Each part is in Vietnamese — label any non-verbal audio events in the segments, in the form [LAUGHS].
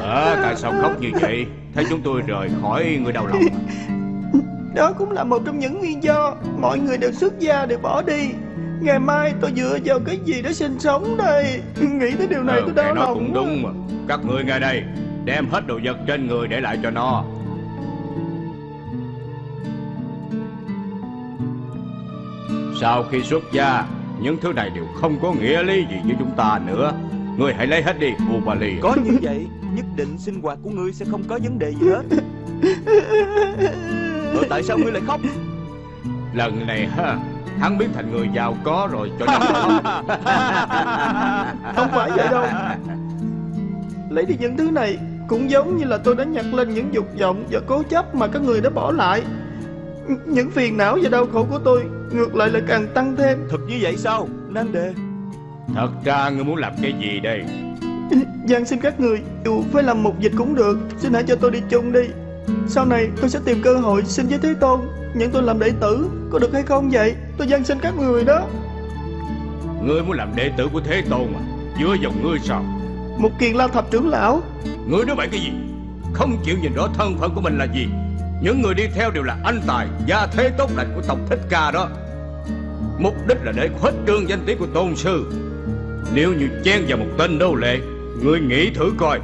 À tại sao khóc như vậy? Thấy chúng tôi rời khỏi người đau lòng? [LAUGHS] Đó cũng là một trong những nguyên do Mọi người đều xuất gia đều bỏ đi. Ngày mai tôi dựa vào cái gì để sinh sống đây? Nghĩ tới điều này ừ, tôi đau lòng cũng đúng mà. Các người ngay đây Đem hết đồ vật trên người để lại cho nó. Sau khi xuất gia Những thứ này đều không có nghĩa lý gì với chúng ta nữa. Người hãy lấy hết đi Ubali Có như vậy Nhất định sinh hoạt của ngươi sẽ không có vấn đề gì hết. Rồi tại sao ngươi lại khóc? Lần này ha Hắn biến thành người giàu có rồi cho nên [LAUGHS] Không phải vậy đâu. Lấy đi những thứ này Cũng giống như là tôi đã nhặt lên những dục vọng Và cố chấp mà các người đã bỏ lại Những phiền não và đau khổ của tôi Ngược lại là càng tăng thêm. Thật như vậy sao Nan đề? Thật ra ngươi muốn làm cái gì đây? Giang xin các người Dù phải làm một dịch cũng được. Xin hãy cho tôi đi chung đi. Sau này tôi sẽ tìm cơ hội xin với Thế Tôn. Nhận tôi làm đệ tử Có được hay không vậy? Tôi giang xin các người đó. Ngươi muốn làm đệ tử của Thế Tôn mà Dựa vào ngươi sao? Một kiền la thập trưởng lão. Ngươi nói bậy cái gì? Không chịu nhìn rõ thân phận của mình là gì những người đi theo đều là anh tài, Gia thế tốt lành của tộc Thích Ca đó. Mục đích là để khuếch trương danh tiếng của tôn sư. Nếu như chen vào một tên nô lệ, người nghĩ thử coi,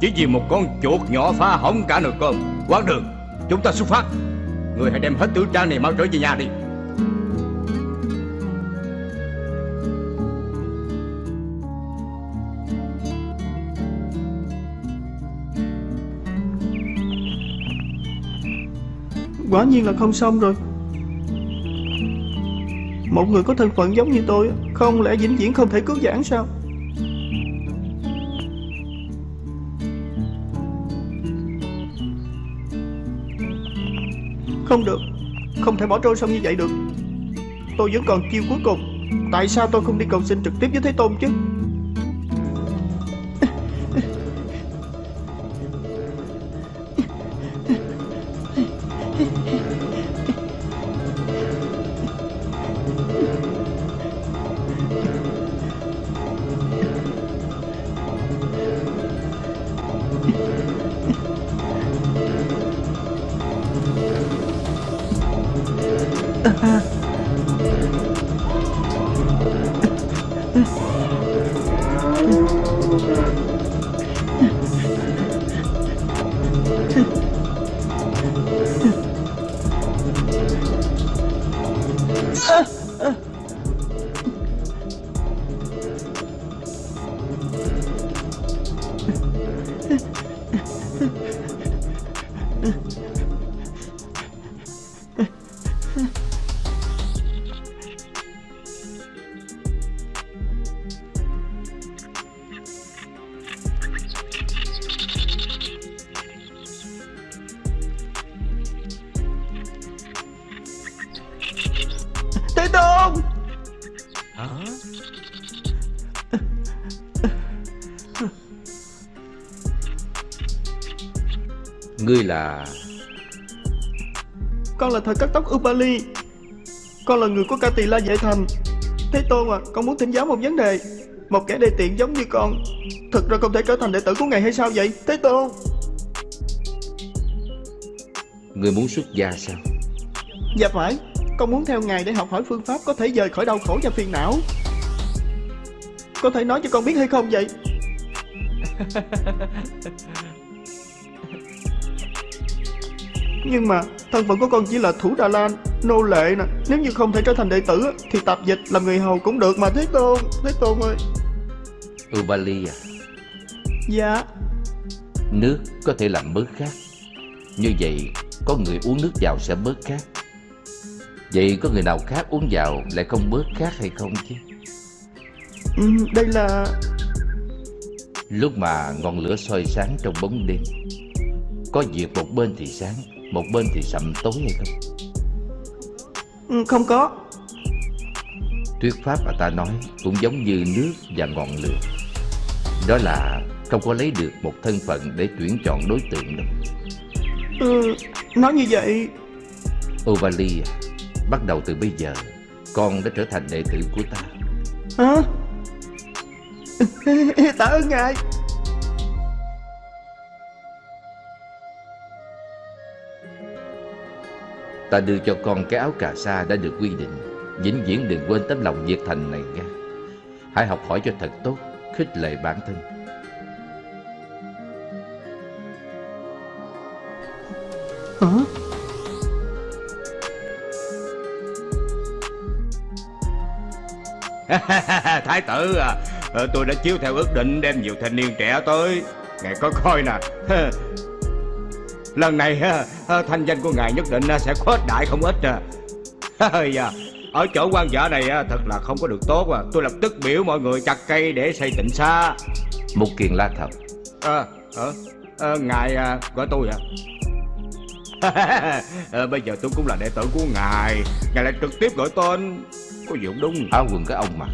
Chỉ vì một con chuột nhỏ phá hỏng cả nồi cơm. Quán đường, Chúng ta xuất phát. Người hãy đem hết tử trang này mau trở về nhà đi. Quả nhiên là không xong rồi. Một người có thân phận giống như tôi Không lẽ vĩnh viễn không thể cứu giảng sao? Không được, Không thể bỏ trôi sông như vậy được. Tôi vẫn còn chiêu cuối cùng, Tại sao tôi không đi cầu xin trực tiếp với Thế Tôn chứ? Ngươi là Con là thời cắt tóc Upali. Con là người của ca tỳ la vệ thành. Thế Tôn à Con muốn thỉnh giáo một vấn đề. Một kẻ đề tiện giống như con Thực ra không thể trở thành đệ tử của ngài hay sao vậy? Thế Tôn. Ngươi muốn xuất gia sao? Dạ phải Con muốn theo ngài để học hỏi phương pháp Có thể rời khỏi đau khổ và phiền não. Có thể nói cho con biết hay không vậy [LAUGHS] Nhưng mà thân phận của con chỉ là thủ Đà Lan Nô lệ nè. Nếu như không thể trở thành đệ tử Thì tạp dịch làm người hầu cũng được mà Thế Tôn Thế Tôn ơi. Ubali à? Dạ. Nước có thể làm bớt khát Như vậy có người uống nước vào sẽ bớt khát Vậy có người nào khác uống vào lại không bớt khát hay không chứ? Ừ, Đây là Lúc mà ngọn lửa soi sáng trong bóng đêm Có việc một bên thì sáng Một bên thì sậm tối hay không? Ừ, Không có. Thuyết pháp mà ta nói cũng giống như nước và ngọn lửa. Đó là không có lấy được một thân phận để tuyển chọn đối tượng đâu. Ừ, Nói như vậy. Ovali à, bắt đầu từ bây giờ Con đã trở thành đệ tử của ta. Hả? [LAUGHS] Tạ ơn ngài Ta đưa cho con cái áo cà sa đã được quy định. Vĩnh viễn đừng quên tấm lòng nhiệt thành này nha. Hãy học hỏi cho thật tốt Khích lệ bản thân. Hả? [LAUGHS] Thái tử à Tôi đã chiếu theo ước định đem nhiều thanh niên trẻ tới. Ngài có coi nè [LAUGHS] Lần này ờ, thanh danh của ngài nhất định sẽ khuếch đại không ít à. à Ở chỗ quan vợ này thật là không có được tốt à Tôi lập tức biểu mọi người chặt cây để xây tịnh xa. Một kiền la thật à, à, à, Ngài à, gọi tôi à à, Bây giờ tôi cũng là đệ tử của ngài. Ngài lại trực tiếp gọi tên. Có gì không đúng? Áo quần của ông mà.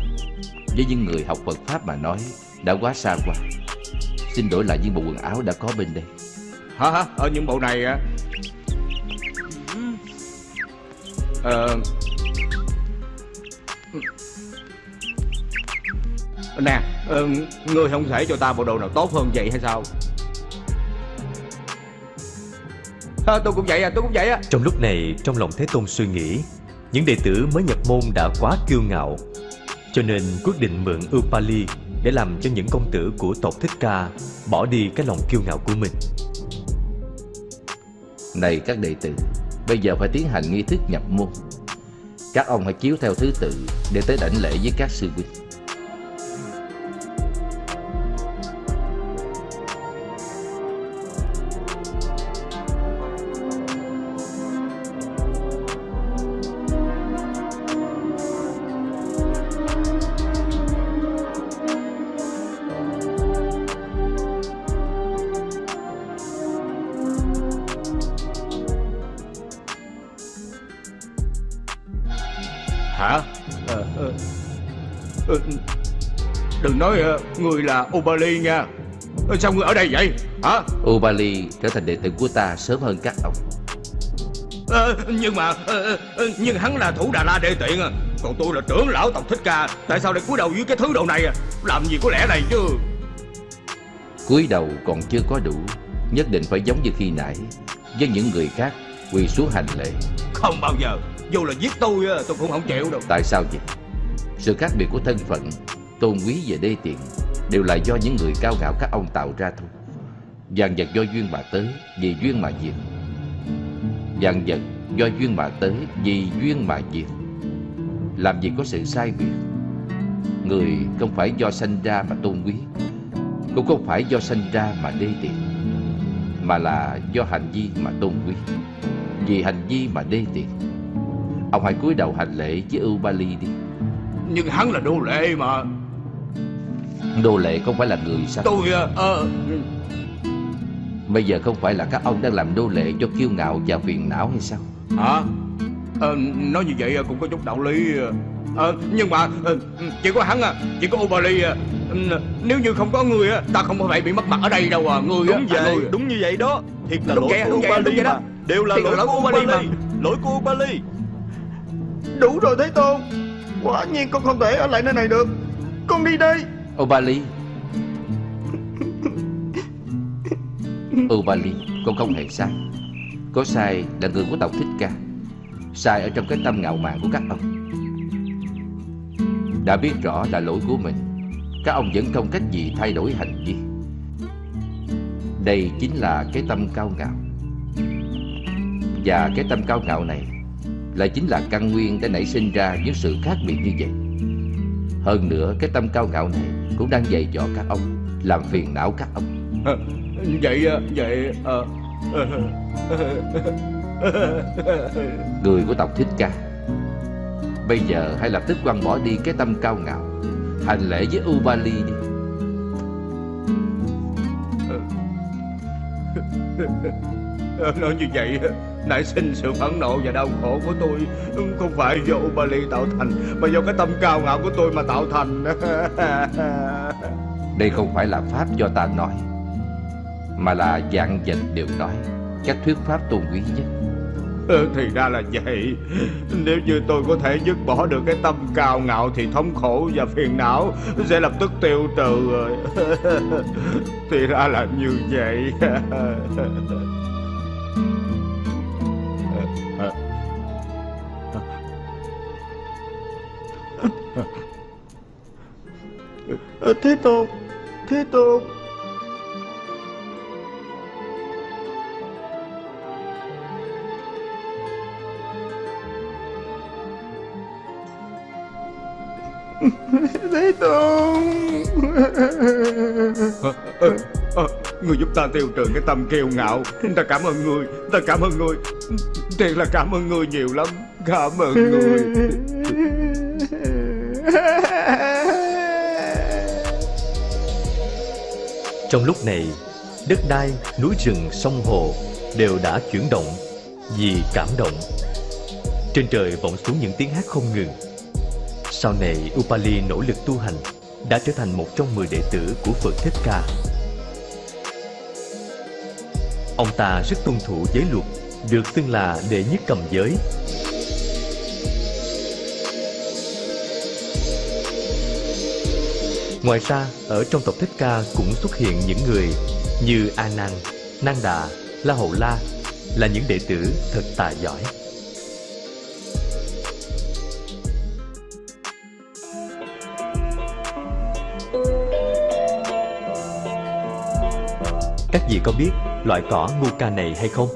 Với những người học Phật Pháp mà nói Đã quá xa qua Xin đổi lại những bộ quần áo đã có bên đây Hả hả? Ở những bộ này á. Ờ. Nè ờ, Ngươi không thể cho ta bộ đồ nào tốt hơn vậy hay sao? À, Tôi cũng vậy à tôi cũng vậy à Trong lúc này trong lòng Thế Tôn suy nghĩ Những đệ tử mới nhập môn đã quá kiêu ngạo Cho nên quyết định mượn Upali Để làm cho những công tử của tộc Thích Ca Bỏ đi cái lòng kiêu ngạo của mình. Này các đệ tử, Bây giờ phải tiến hành nghi thức nhập môn. Các ông hãy chiếu theo thứ tự Để tới đảnh lễ với các sư huynh. Đừng nói ờ, người là Ubali nha. Ờ, Sao người ở đây vậy? Hả? Ubali trở thành đệ tử của ta sớm hơn các ông. Ờ, Nhưng mà ờ, Nhưng hắn là thủ Đà La đệ tiện à. Còn tôi là trưởng lão tộc Thích Ca. Tại sao lại cúi đầu dưới cái thứ đồ này à? Làm gì có lẽ này chứ? Cúi đầu còn chưa có đủ Nhất định phải giống như khi nãy Với những người khác quỳ xuống hành lễ. Không bao giờ. Dù là giết tôi tôi cũng không chịu đâu Tại sao vậy? Sự khác biệt của thân phận Tôn quý và đê tiện, Đều là do những người cao ngạo các ông tạo ra thôi. Vàng vật do duyên mà tới, Vì duyên mà diệt. Vàng vật do duyên mà tới, Vì duyên mà diệt. Làm gì có sự sai biệt? Người không phải do sanh ra mà tôn quý, Cũng không phải do sanh ra mà đê tiện, Mà là do hành vi mà tôn quý. Vì hành vi mà đê tiện. Ông hãy cúi đầu hành lễ với Ubali đi. Nhưng hắn là đô lệ mà. Đô lệ không phải là người sao? Tôi ờ, ờ, Bây giờ không phải là các ông đang làm đô lệ cho kiêu ngạo và phiền não hay sao? Hả? Ờ, Nói như vậy cũng có chút đạo lý ờ, Nhưng mà Chỉ có hắn à Chỉ có Ubali à. Nếu như không có người á Ta không phải bị mất mặt ở đây đâu à. Người á, Đúng à, vậy, người. đúng như vậy đó. Thiệt là Đúng lỗi của Ubali đó. mà. Đều là lỗi lỗi của Ubali mà. Lỗi của Ubali Đủ rồi Thế Tôn. Quả nhiên con không thể ở lại nơi này được. Con đi đây Ubali Ubali Con không hề sai. Có sai là người của tộc Thích Ca. Sai ở trong cái tâm ngạo mạn của các ông. Đã biết rõ là lỗi của mình Các ông vẫn không cách gì thay đổi hành vi. Đây chính là cái tâm cao ngạo. Và cái tâm cao ngạo này Lại chính là căn nguyên đã nảy sinh ra những sự khác biệt như vậy Hơn nữa cái tâm cao ngạo này Cũng đang dày dò các ông Làm phiền não các ông. Vậy Vậy ờ, Người của tộc Thích Ca Bây giờ hãy lập tức quăng bỏ đi cái tâm cao ngạo Hành lễ với Ubali đi [LAUGHS] Nói như vậy Nãy sinh sự phẫn nộ và đau khổ của tôi. Không phải do Ubali tạo thành Mà do cái tâm cao ngạo của tôi mà tạo thành. [LAUGHS] Đây không phải là Pháp do ta nói Mà là dạng vật đều nói. Các thuyết Pháp tôn quý nhất. Ừ, Thì ra là vậy. Nếu như tôi có thể dứt bỏ được cái tâm cao ngạo Thì thống khổ và phiền não Sẽ lập tức tiêu trừ rồi. [LAUGHS] Thì ra là như vậy Thế Tôn Thế Tôn Thế Tôn Ờ, ờ, ờ, Người giúp ta tiêu trừ cái tâm kiêu ngạo. Ta cảm ơn người Ta cảm ơn người. Thiệt là cảm ơn người nhiều lắm. Cảm ơn người [LAUGHS] Trong lúc này, đất đai, núi rừng, sông hồ đều đã chuyển động vì cảm động. Trên trời vọng xuống những tiếng hát không ngừng. Sau này, Upali nỗ lực tu hành, đã trở thành một trong mười đệ tử của Phật Thích Ca. Ông ta rất tuân thủ giới luật, được xưng là đệ nhất cầm giới. Ngoài ra, ở trong tộc Thích Ca cũng xuất hiện những người như A Nan, Nan Đà, La Hầu La là những đệ tử thật tài giỏi. Các vị có biết loại cỏ ngu ca này hay không?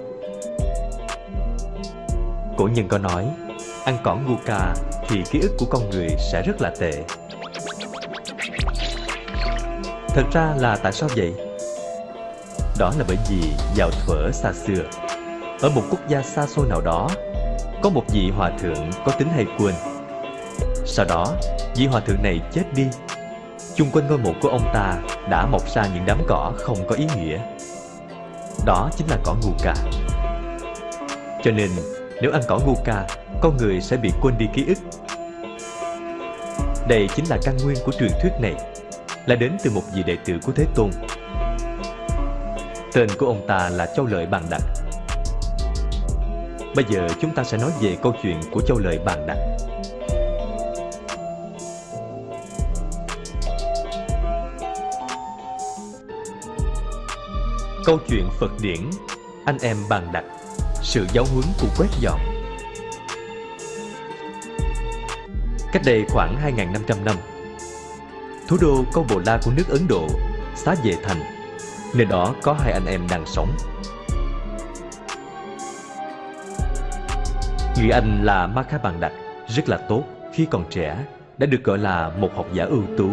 Cổ nhân có nói, ăn cỏ ngu ca thì ký ức của con người sẽ rất là tệ. Thật ra là tại sao vậy? Đó là bởi vì vào thuở xa xưa, ở một quốc gia xa xôi nào đó, có một vị hòa thượng có tính hay quên. Sau đó, vị hòa thượng này chết đi. Chung quanh ngôi mộ của ông ta đã mọc ra những đám cỏ không có ý nghĩa. Đó chính là cỏ ngu ca. Cho nên, nếu ăn cỏ ngu ca, con người sẽ bị quên đi ký ức. Đây chính là căn nguyên của truyền thuyết này là đến từ một vị đệ tử của Thế Tôn. Tên của ông ta là Châu Lợi Bàn Đặc. Bây giờ chúng ta sẽ nói về câu chuyện của Châu Lợi Bàn Đặc. Câu chuyện Phật điển Anh em Bàn đặt, Sự giáo huấn của quét dọn Cách đây khoảng 2.500 năm thủ đô Câu Bồ La của nước Ấn Độ, xá Vệ Thành. Nơi đó có hai anh em đang sống. Người anh là Makha Bàn Đạch, rất là tốt khi còn trẻ, đã được gọi là một học giả ưu tú,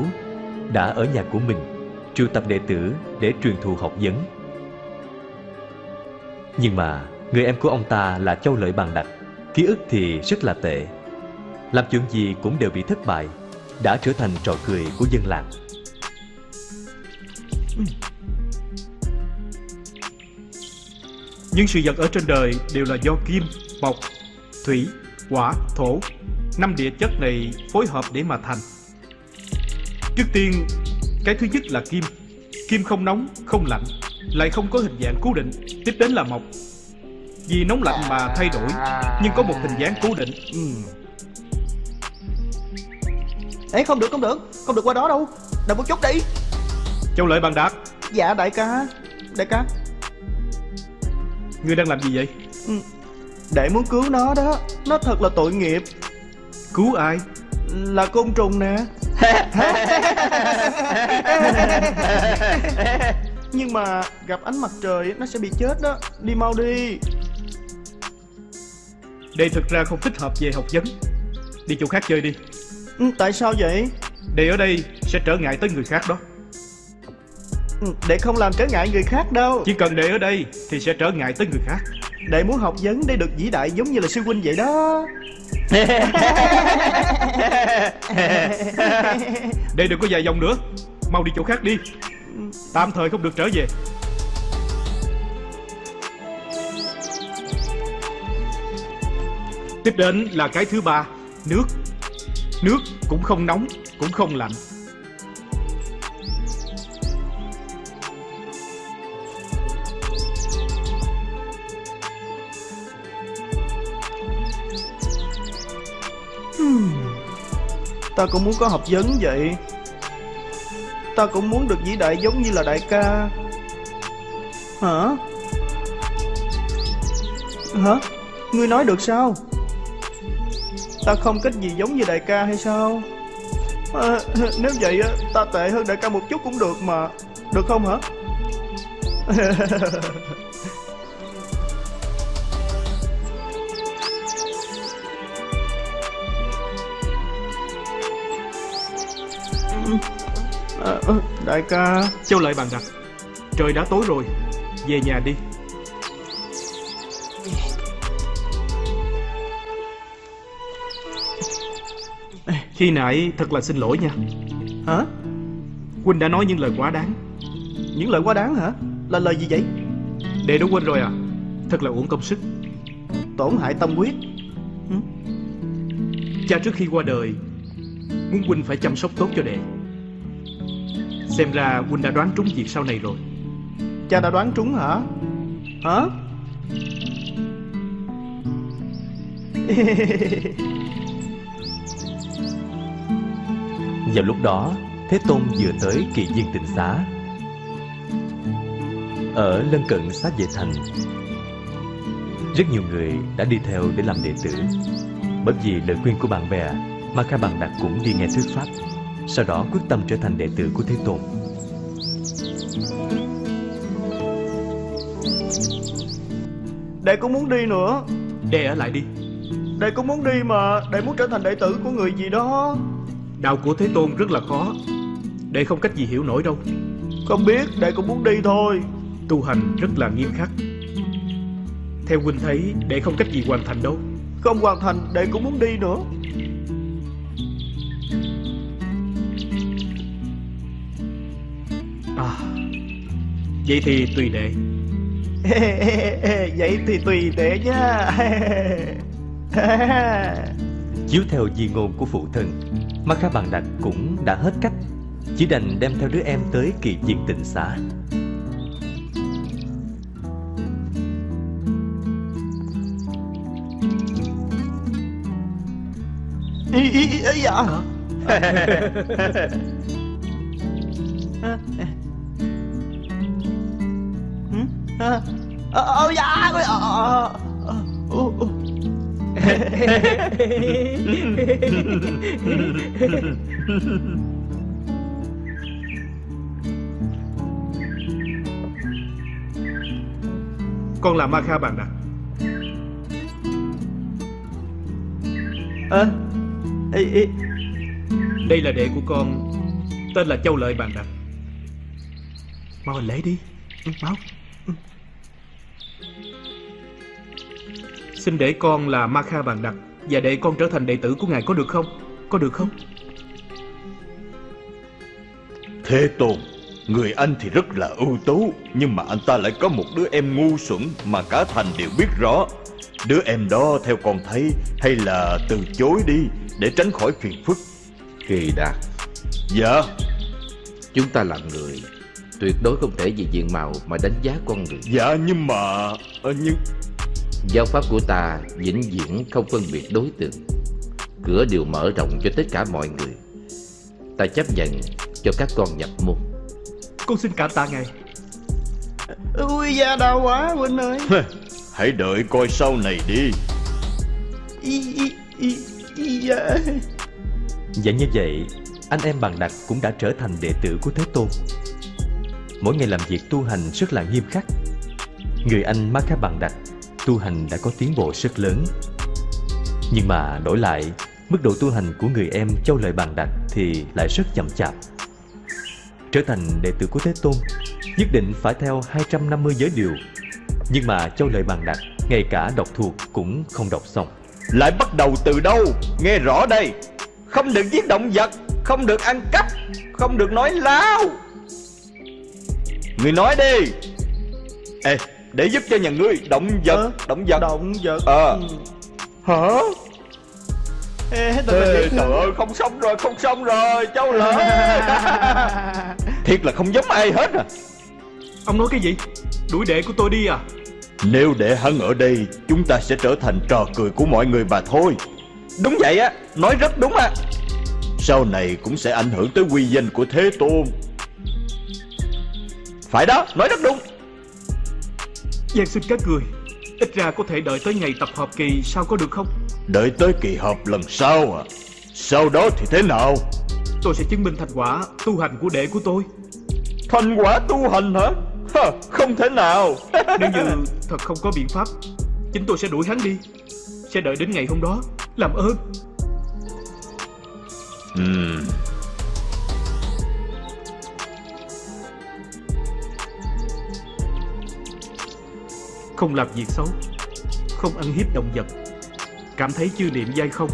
đã ở nhà của mình, triệu tập đệ tử để truyền thụ học vấn. Nhưng mà, người em của ông ta là Châu Lợi Bàn Đạch, ký ức thì rất là tệ. Làm chuyện gì cũng đều bị thất bại, đã trở thành trò cười của dân làng. Những sự vật ở trên đời đều là do kim, mộc, thủy, hỏa, thổ. Năm địa chất này phối hợp để mà thành. Trước tiên, cái thứ nhất là kim. Kim không nóng, không lạnh, lại không có hình dạng cố định. Tiếp đến là mộc. Vì nóng lạnh mà thay đổi, nhưng có một hình dáng cố định. Ừ. Ê không được không được. Không được qua đó đâu. Đợi một chút đi. Châu Lợi Bàn Đạt, Dạ đại ca. Đại ca. Ngươi đang làm gì vậy? Để muốn cứu nó đó. Nó thật là tội nghiệp. Cứu ai? Là côn trùng nè. Nhưng mà gặp ánh mặt trời nó sẽ bị chết đó. Đi mau đi. Đây thực ra không thích hợp về học vấn. Đi chỗ khác chơi đi. Ừ, Tại sao vậy Đây ở đây sẽ trở ngại tới người khác đó. ừ, Để không làm trở ngại người khác đâu Chỉ cần để ở đây thì sẽ trở ngại tới người khác. Để muốn học vấn để được vĩ đại giống như là sư huynh vậy đó Đây đừng có dài dòng nữa. Mau đi chỗ khác đi. Tạm thời không được trở về. Tiếp đến là cái thứ ba, nước. Nước cũng không nóng, cũng không lạnh hmm. Ta cũng muốn có học vấn vậy Ta cũng muốn được vĩ đại giống như là đại ca Hả? Hả? Ngươi nói được sao? Ta không cách gì giống như đại ca hay sao? À, [LAUGHS] nếu vậy á, ta tệ hơn đại ca một chút cũng được mà. Được không hả? [LAUGHS] à, đại ca. Châu lợi bàn đặt Trời đã tối rồi. Về nhà đi Khi nãy thật là xin lỗi nha Hả? Huynh đã nói những lời quá đáng Những lời quá đáng hả? Là lời gì vậy? Đệ đã quên rồi à Thật là uổng công sức Tổn hại tâm huyết Cha trước khi qua đời Muốn Huynh phải chăm sóc tốt cho đệ Xem ra Huynh đã đoán trúng việc sau này rồi Cha đã đoán trúng hả? Hả? [LAUGHS] Vào lúc đó, Thế Tôn vừa tới kỳ viên tịnh xá. Ở lân cận xá vệ thành, rất nhiều người đã đi theo để làm đệ tử. Bởi vì lời khuyên của bạn bè, mà Kha Bằng Đạt cũng đi nghe thuyết pháp. Sau đó quyết tâm trở thành đệ tử của Thế Tôn. Đệ cũng muốn đi nữa Đệ ở lại đi Đệ cũng muốn đi mà Đệ muốn trở thành đệ tử của người gì đó Đạo của Thế Tôn rất là khó. Đệ không cách gì hiểu nổi đâu. Không biết Đệ cũng muốn đi thôi. Tu hành rất là nghiêm khắc. Theo Huynh thấy Đệ không cách gì hoàn thành đâu. Không hoàn thành Đệ cũng muốn đi nữa. À, Vậy thì tùy đệ. [LAUGHS] Vậy thì tùy đệ nha. [LAUGHS] Chiếu theo di ngôn của phụ thân, Ma Kha Bằng Đạt cũng đã hết cách, chỉ đành đem theo đứa em tới kỳ viên tịnh xá. Ý, ý, ý, ý dạ? [LAUGHS] Dạ ôi ờ ờ ờ [LAUGHS] Con là Ma Kha Bàn Đạt Ơ? Ý, Đây là đệ của con. Tên là Châu Lợi Bàn Đạt Mau hành lễ đi. Mau Xin để con là Ma Kha Bàn Đạt Và để con trở thành đệ tử của ngài có được không? Có được không? Thế Tôn Người anh thì rất là ưu tú Nhưng mà anh ta lại có một đứa em ngu xuẩn Mà cả thành đều biết rõ. Đứa em đó theo con thấy Hay là từ chối đi Để tránh khỏi phiền phức. Kỳ đạt Dạ. Chúng ta là người Tuyệt đối không thể vì diện mạo mà đánh giá con người. Dạ nhưng mà ờ, Nhưng Giáo pháp của ta vĩnh viễn không phân biệt đối tượng. Cửa đều mở rộng cho tất cả mọi người. Ta chấp nhận cho các con nhập môn. Con xin cảm tạ ngài. Ui da đau quá Huynh ơi. Hãy đợi coi sau này đi. Ý, ý, ý, ý da. Và như vậy, anh em Bằng Đạt cũng đã trở thành đệ tử của Thế Tôn. Mỗi ngày làm việc tu hành rất là nghiêm khắc. Người anh Ma Kha Bằng Đạt tu hành đã có tiến bộ rất lớn. Nhưng mà đổi lại, mức độ tu hành của người em Châu Lợi bàn Đạt thì lại rất chậm chạp. Trở thành đệ tử của Thế Tôn, nhất định phải theo 250 giới điều. Nhưng mà Châu Lợi bàn Đạt ngay cả đọc thuộc cũng không đọc xong. Lại bắt đầu từ đâu Nghe rõ đây Không được giết động vật Không được ăn cắp Không được nói láo Người nói đi Ê để giúp cho nhà ngươi Động vật Ờ, Động vật. Động vật? Ờ. Hả? Ê, Ê, Trời ơi không xong rồi Không xong rồi Châu lợi [LAUGHS] Thiệt là không giống ai hết à. Ông nói cái gì? Đuổi đệ của tôi đi à? Nếu để hắn ở đây Chúng ta sẽ trở thành trò cười của mọi người mà thôi. Đúng vậy á Nói rất đúng á. Sau này cũng sẽ ảnh hưởng tới uy danh của Thế Tôn. Phải đó, nói rất đúng Giang xin các người Ít ra có thể đợi tới ngày tập hợp kỳ Sao có được không? Đợi tới kỳ họp lần sau à? Sau đó thì thế nào? Tôi sẽ chứng minh thành quả tu hành của đệ của tôi. Thành quả tu hành hả? Hả, Không thể nào. [LAUGHS] Nếu như thật không có biện pháp Chính tôi sẽ đuổi hắn đi. Sẽ đợi đến ngày hôm đó. Làm ơn. Ừm, Không làm việc xấu Không ăn hiếp động vật. Cảm thấy chư niệm dai không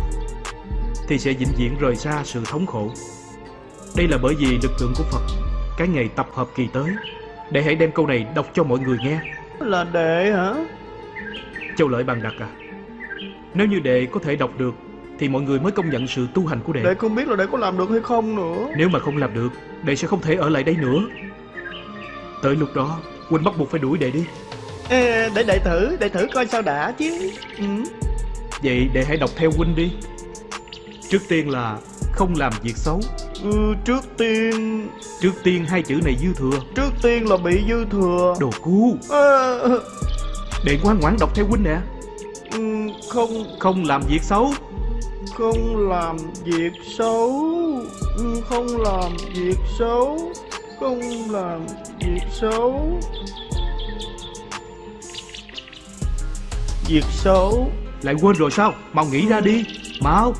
Thì sẽ vĩnh viễn rời xa sự thống khổ. Đây là bởi vì lực lượng của Phật Cái ngày tập hợp kỳ tới. Để hãy đem câu này đọc cho mọi người nghe. Là đệ hả? Châu Lợi bằng đặt à? Nếu như đệ có thể đọc được Thì mọi người mới công nhận sự tu hành của đệ. Đệ không biết là đệ có làm được hay không nữa. Nếu mà không làm được Đệ sẽ không thể ở lại đây nữa. Tới lúc đó Huynh bắt buộc phải đuổi đệ đi Để đệ thử Đệ thử coi sao đã chứ. Ừ. Vậy đệ hãy đọc theo Huynh đi. Trước tiên là Không làm việc xấu. Ừ, Trước tiên Trước tiên hai chữ này dư thừa. Trước tiên là bị dư thừa. Đồ cu. À, Đệ ngoan ngoãn đọc theo Huynh nè. Ừ, Không Không làm việc xấu. Không làm việc xấu. Ừ, Không làm việc xấu. Không làm việc xấu Việc xấu. Lại quên rồi sao? Mau nghĩ ra đi. Mau.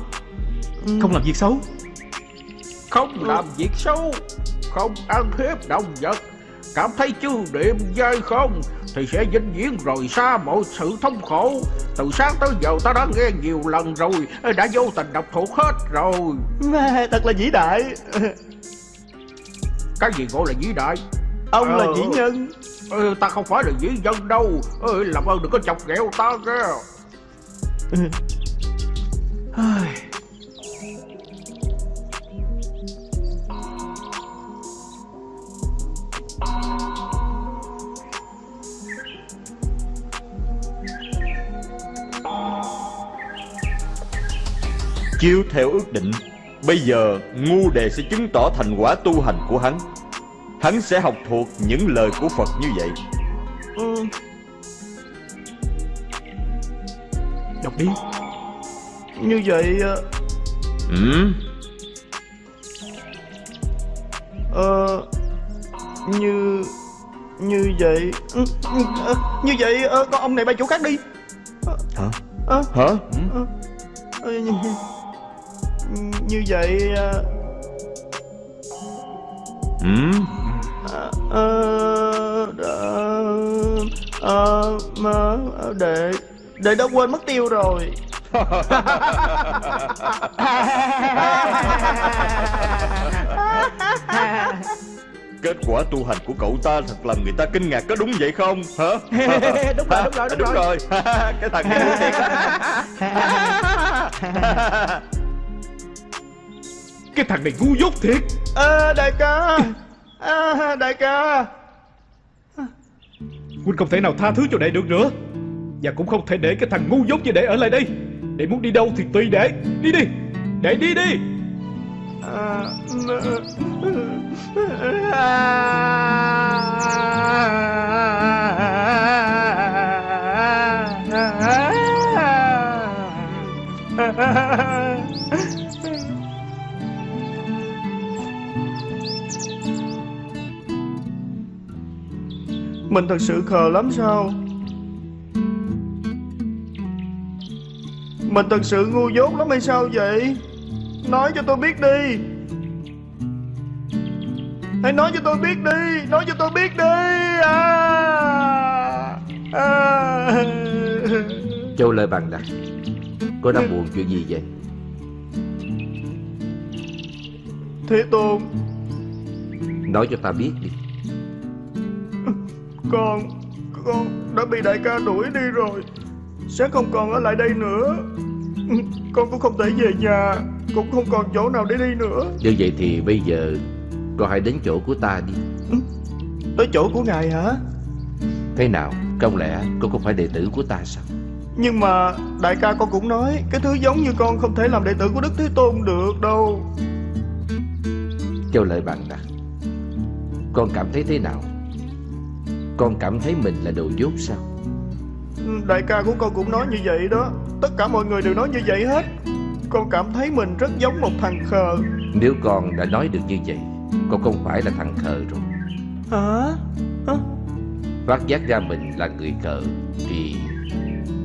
Ừ. Không làm việc xấu. Không làm việc xấu Không ăn hiếp động vật. Cảm thấy chư niệm dai không Thì sẽ vĩnh viễn rời xa mọi sự thống khổ. Từ sáng tới giờ ta đã nghe nhiều lần rồi Đã vô tình đọc thuộc hết rồi. Mẹ, Thật là vĩ đại. Cái gì gọi là vĩ đại? Ông là Ờ. vĩ nhân ừ, Ta không phải là dĩ dân đâu. Ừ, Làm ơn đừng có chọc ghẹo ta nghe Chiếu theo ước định Bây giờ ngu đề sẽ chứng tỏ thành quả tu hành của hắn. Hắn sẽ học thuộc những lời của Phật như vậy ừ. Đọc đi Như vậy ờ, ừ? Ờ Như Như vậy ừ, ừ, ờ, Như vậy ờ, con ông này bay chỗ khác đi Hả? Hả? ờ, như, như vậy Ừ? Ờ, ờ, ờ, mà, để để đã quên mất tiêu rồi. Kết quả tu hành của cậu ta thật làm người ta kinh ngạc có đúng vậy không? Hả? [LAUGHS] đúng rồi đúng rồi đúng, đúng rồi, rồi. [LAUGHS] Cái thằng này ngu thiệt. [LAUGHS] Cái thằng này ngu dốt thiệt. À, đại ca à, đại ca. Huynh không thể nào tha thứ cho đệ được nữa. Và cũng không thể để cái thằng ngu dốt như đệ ở lại đây. Đệ muốn đi đâu thì tùy đệ. Đi đi. Đệ đi đi. À, Mình thật sự khờ lắm sao? Mình thật sự ngu dốt lắm hay sao vậy? Nói cho tôi biết đi. Hãy nói cho tôi biết đi Nói cho tôi biết đi. À, à. Châu Lợi bằng đặt Cô đang buồn chuyện gì vậy? Thế Tôn. Nói cho ta biết đi Con. Con đã bị đại ca đuổi đi rồi. Sẽ không còn ở lại đây nữa. Con cũng không thể về nhà. Cũng không còn chỗ nào để đi nữa. Như vậy thì bây giờ Con hãy đến chỗ của ta đi. Tới chỗ của ngài hả? Thế nào? Không lẽ con không phải đệ tử của ta sao? Nhưng mà đại ca con cũng nói Cái thứ giống như con không thể làm đệ tử của Đức Thế Tôn được đâu. Châu Lợi bạn đặt Con cảm thấy thế nào Con cảm thấy mình là đồ dốt sao? Đại ca của con cũng nói như vậy đó. Tất cả mọi người đều nói như vậy hết. Con cảm thấy mình rất giống một thằng khờ. Nếu con đã nói được như vậy Con không phải là thằng khờ rồi. Hả? Hả? Phát giác ra mình là người khờ Thì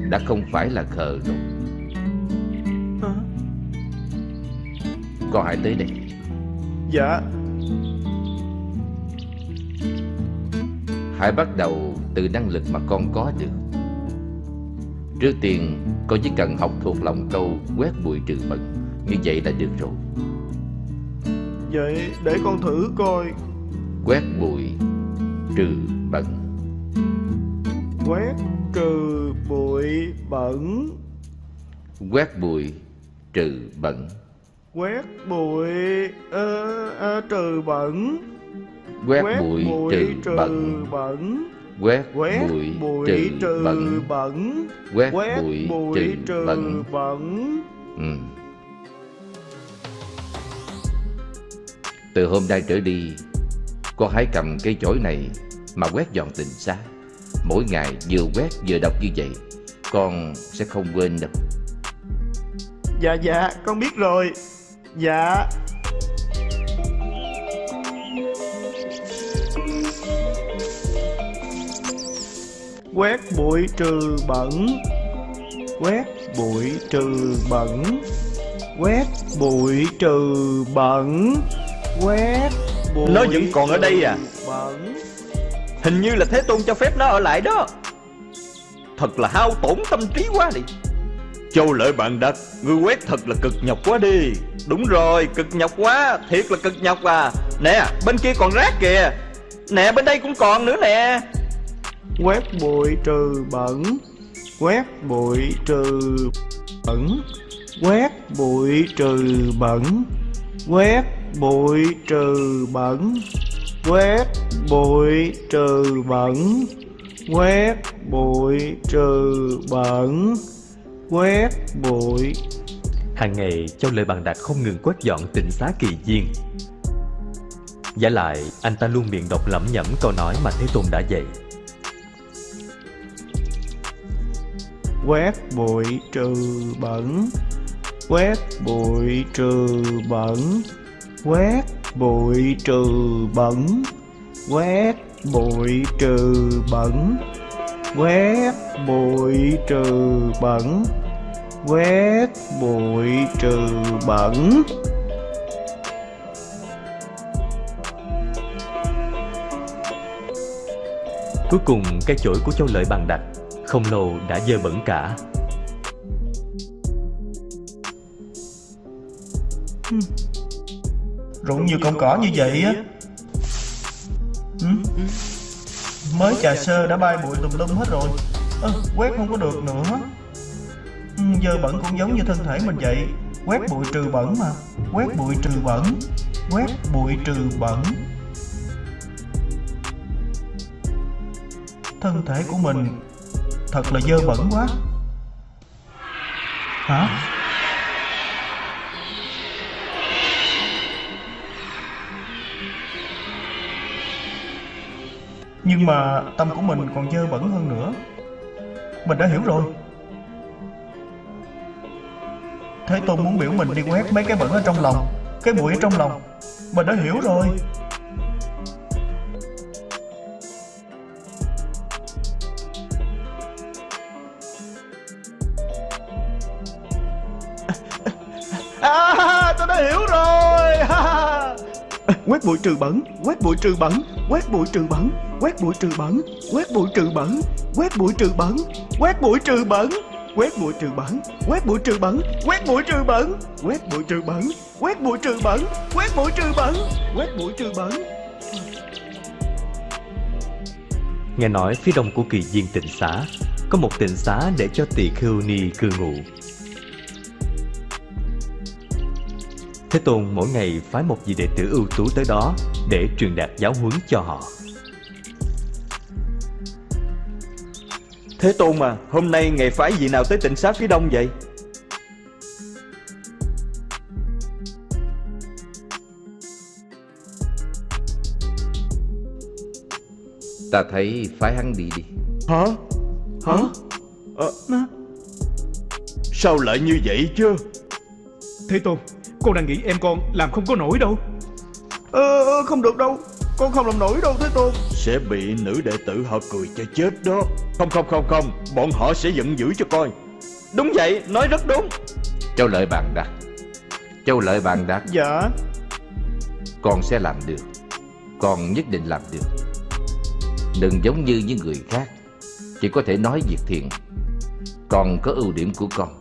đã không phải là khờ rồi. Hả? Con hãy tới đây. Dạ Hãy bắt đầu từ năng lực mà con có được Trước tiên con chỉ cần học thuộc lòng câu quét bụi trừ bẩn Như vậy là được rồi. Vậy để con thử coi. Quét bụi trừ bẩn Quét trừ bụi bẩn. Quét bụi trừ bẩn Quét bụi ờ, ờ, trừ bẩn Quét bụi trừ bẩn. Quét Quét bụi trừ bẩn. bẩn. Quét Quét bụi trừ bẩn. bẩn. Ừ. Từ hôm nay trở đi Con hãy cầm cây chổi này Mà quét dọn tình xá. Mỗi ngày vừa quét vừa đọc như vậy Con sẽ không quên đâu. Dạ dạ con biết rồi. Dạ Quét bụi trừ bẩn. Quét bụi trừ bẩn. Quét bụi trừ bẩn. Quét bụi Nó vẫn còn ở đây à? Bẩn. Hình như là Thế Tôn cho phép nó ở lại đó. Thật là hao tổn tâm trí quá đi. Châu lợi bạn đặt Ngươi quét thật là cực nhọc quá đi. Đúng rồi cực nhọc quá Thiệt là cực nhọc à. Nè bên kia còn rác kìa. Nè bên đây cũng còn nữa nè Quét bụi trừ bẩn. Quét bụi trừ bẩn. Quét bụi trừ bẩn. Quét bụi trừ bẩn. Quét bụi trừ bẩn. Quét bụi trừ bẩn. Quét bụi. Hàng ngày, Châu Lợi Bằng Đạt không ngừng quét dọn tịnh xá kỳ diên. Giả lại, anh ta luôn miệng đọc lẩm nhẩm câu nói mà Thế Tôn đã dạy. Quét bụi trừ bẩn. Quét bụi trừ bẩn. Quét bụi trừ bẩn. Quét bụi trừ bẩn. Quét bụi trừ bẩn. Quét bụi trừ bẩn. Cuối cùng, cái chổi của Châu Lợi Bằng Đạt không lâu đã dơ bẩn cả. Rụng nhiều cọng cỏ như vậy á. Ừ? Mới trà sơ đã bay bụi tùm lum hết rồi. Ơ, Quét không có được nữa. Ừ, Dơ bẩn cũng giống như thân thể mình vậy. Quét bụi trừ bẩn mà. Quét bụi trừ bẩn. Quét bụi trừ bẩn. Thân thể của mình Thật là dơ bẩn quá. Hả? Nhưng mà tâm của mình còn dơ bẩn hơn nữa. Mình đã hiểu rồi. Thế Tôn muốn biểu mình đi quét mấy cái bẩn ở trong lòng, Cái bụi ở trong lòng. Mình đã hiểu rồi. Quét bụi trừ bẩn Quét bụi trừ bẩn Quét bụi trừ bẩn Quét bụi trừ bẩn Quét bụi trừ bẩn Quét bụi trừ bẩn Quét bụi trừ bẩn Quét bụi trừ bẩn Quét bụi trừ bẩn Quét bụi trừ bẩn Quét bụi trừ bẩn Quét bụi trừ bẩn Quét bụi trừ bẩn Quét bụi trừ bẩn Nghe nói phía đông của kỳ viên tịnh xá Có một tịnh xá để cho tỳ khưu ni cư ngụ Thế Tôn mỗi ngày phái một vị đệ tử ưu tú tới đó để truyền đạt giáo huấn cho họ. Thế Tôn mà, hôm nay ngày phái vị nào tới tỉnh sát phía đông vậy? Ta thấy phái hắn đi đi Hả? Hả? Ờ, à, Sao lại như vậy chứ? Thế Tôn, con đang nghĩ em con làm không có nổi đâu. Ờ, ờ, không được đâu. Con không làm nổi đâu Thế Tôn. Sẽ bị nữ đệ tử họ cười cho chết đó. Không không không không. Bọn họ sẽ giận dữ cho coi. Đúng vậy, nói rất đúng. Châu lợi bàn đặt Châu lợi bàn đặt Dạ. Con sẽ làm được. Con nhất định làm được. Đừng giống như những người khác. Chỉ có thể nói việc thiện. Con có ưu điểm của con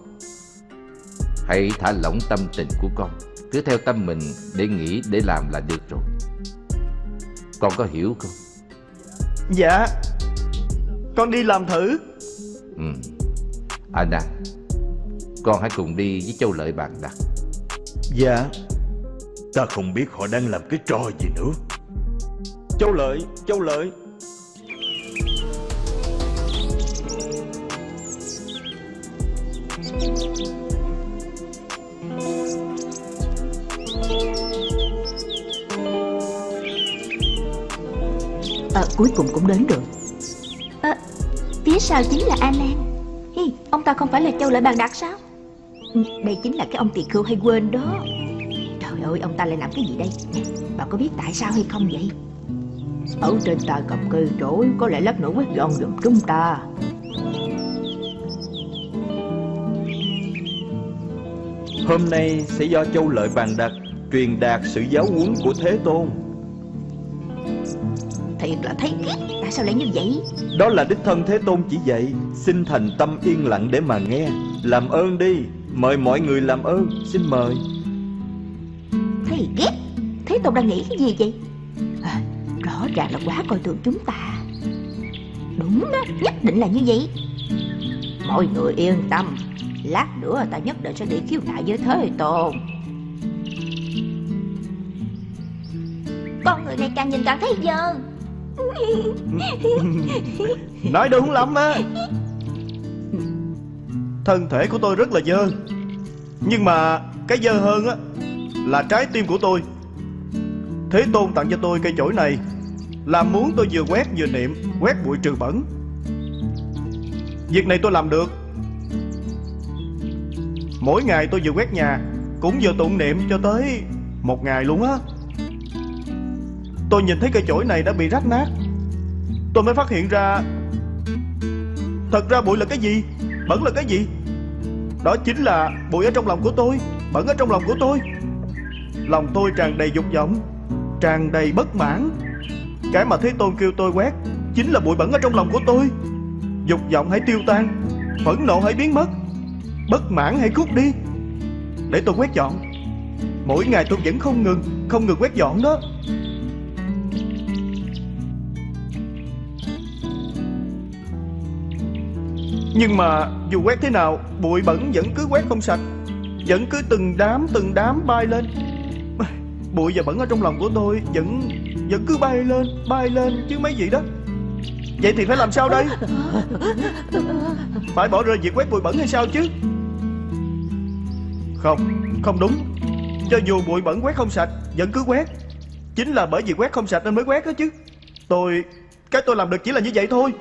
Hãy thả lỏng tâm tình của con. Cứ theo tâm mình để nghĩ để làm là được rồi. Con có hiểu không? Dạ. Con đi làm thử. Ừ. Anna Con hãy cùng đi với Châu Lợi bàn đặt Dạ. Ta không biết họ đang làm cái trò gì nữa. Châu Lợi, Châu Lợi Ờ, cuối cùng cũng đến được. Ờ, phía sau chính là A Hi, ông ta không phải là Châu Lợi Bàn Đặc sao? Ừ, Đây chính là cái ông tỳ khưu hay quên đó. Trời ơi, ông ta lại làm cái gì đây? Bà có biết tại sao hay không vậy? Ở trên tài cầm cây trỗi Có lẽ lát nữa quét dọn giùm chúng ta. Hôm nay sẽ do Châu Lợi bàn đặt Truyền đạt sự giáo huấn của Thế Tôn Thiệt là thấy ghét Tại sao lại như vậy? Đó là đích thân Thế Tôn chỉ dạy Xin thành tâm yên lặng để mà nghe. Làm ơn đi Mời mọi người làm ơn Xin mời. Thấy ghét Thế Tôn đang nghĩ cái gì vậy? À, Rõ ràng là quá coi thường chúng ta. Đúng đó Nhất định là như vậy. Mọi người yên tâm Lát nữa ta nhất định sẽ đi khiếu nại với Thế Tôn. Con người này càng nhìn càng thấy dơ Nói đúng lắm á. Thân thể của tôi rất là dơ. Nhưng mà cái dơ hơn á Là trái tim của tôi. Thế Tôn tặng cho tôi cây chổi này Là muốn tôi vừa quét vừa niệm, Quét bụi trừ bẩn. Việc này tôi làm được. Mỗi ngày tôi vừa quét nhà Cũng vừa tụng niệm cho tới Một ngày luôn á. Tôi nhìn thấy cây chổi này đã bị rách nát. Tôi mới phát hiện ra. Thật ra bụi là cái gì? Bẩn là cái gì? Đó chính là bụi ở trong lòng của tôi Bẩn ở trong lòng của tôi. Lòng tôi tràn đầy dục vọng, Tràn đầy bất mãn. Cái mà Thế Tôn kêu tôi quét Chính là bụi bẩn ở trong lòng của tôi. Dục vọng hãy tiêu tan, Phẫn nộ hãy biến mất, Bất mãn hãy cút đi. Để tôi quét dọn. Mỗi ngày tôi vẫn không ngừng Không ngừng quét dọn đó. Nhưng mà dù quét thế nào, Bụi bẩn vẫn cứ quét không sạch. Vẫn cứ từng đám từng đám bay lên. [SIGHS] Bụi và bẩn ở trong lòng của tôi Vẫn vẫn cứ bay lên Bay lên chứ mấy gì đó. Vậy thì phải làm sao đây? Phải bỏ rơi việc quét bụi bẩn hay sao chứ? Không Không đúng. Cho dù bụi bẩn quét không sạch, Vẫn cứ quét. Chính là bởi vì quét không sạch nên mới quét đó chứ. Tôi, Cái tôi làm được chỉ là như vậy thôi.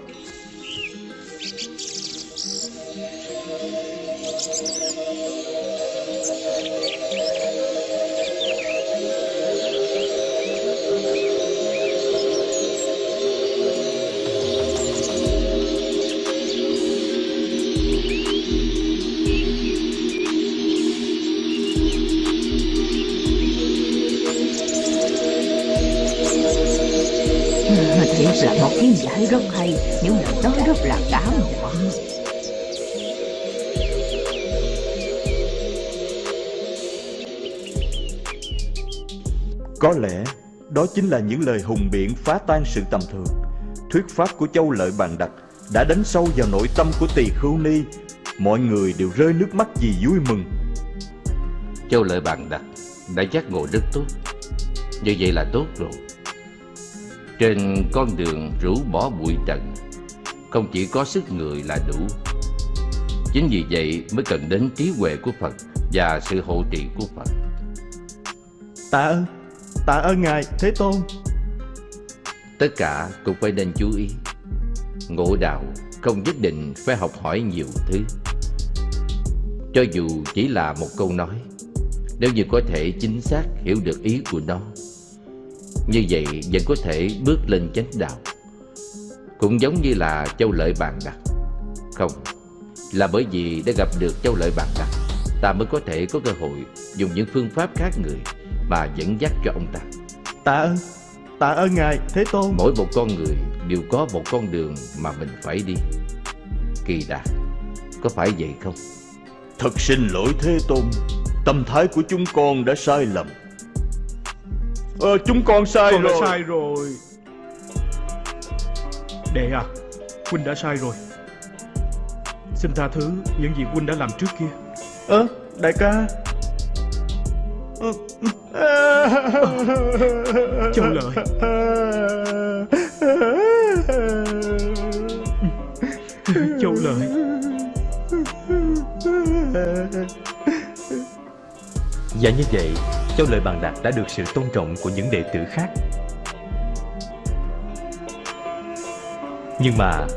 Rất hay Những lời nói rất là cảm động Có lẽ đó chính là những lời hùng biện phá tan sự tầm thường. Thuyết pháp của Châu Lợi Bàn Đặc đã đánh sâu vào nội tâm của tỳ khưu ni. Mọi người đều rơi nước mắt vì vui mừng. Châu Lợi bàn đặt đã giác ngộ rất tốt. Như vậy là tốt rồi Trên con đường rũ bỏ bụi trần Không chỉ có sức người là đủ. Chính vì vậy mới cần đến trí huệ của Phật Và sự hộ trì của Phật. Tạ ơn Tạ ơn Ngài Thế Tôn. Tất cả cũng phải nên chú ý. Ngộ đạo không nhất định phải học hỏi nhiều thứ. Cho dù chỉ là một câu nói Nếu như có thể chính xác hiểu được ý của nó Như vậy vẫn có thể bước lên chánh đạo. Cũng giống như là châu lợi bàn đặt Không Là bởi vì đã gặp được châu lợi bàn đặt Ta mới có thể có cơ hội dùng những phương pháp khác người Mà dẫn dắt cho ông ta. Tạ ơn Tạ ơn Ngài Thế Tôn. Mỗi một con người đều có một con đường mà mình phải đi. Kỳ đà Có phải vậy không? Thật xin lỗi Thế Tôn Tâm thái của chúng con đã sai lầm Ờ, chúng con sai Con đã rồi. sai rồi. Đệ à Huynh đã sai rồi. Xin tha thứ những gì Huynh đã làm trước kia. Ơ đại ca. Ờ, Châu Lợi Châu Lợi Và như vậy, Châu lời Bàn Đạt đã được sự tôn trọng của những đệ tử khác. Nhưng mà,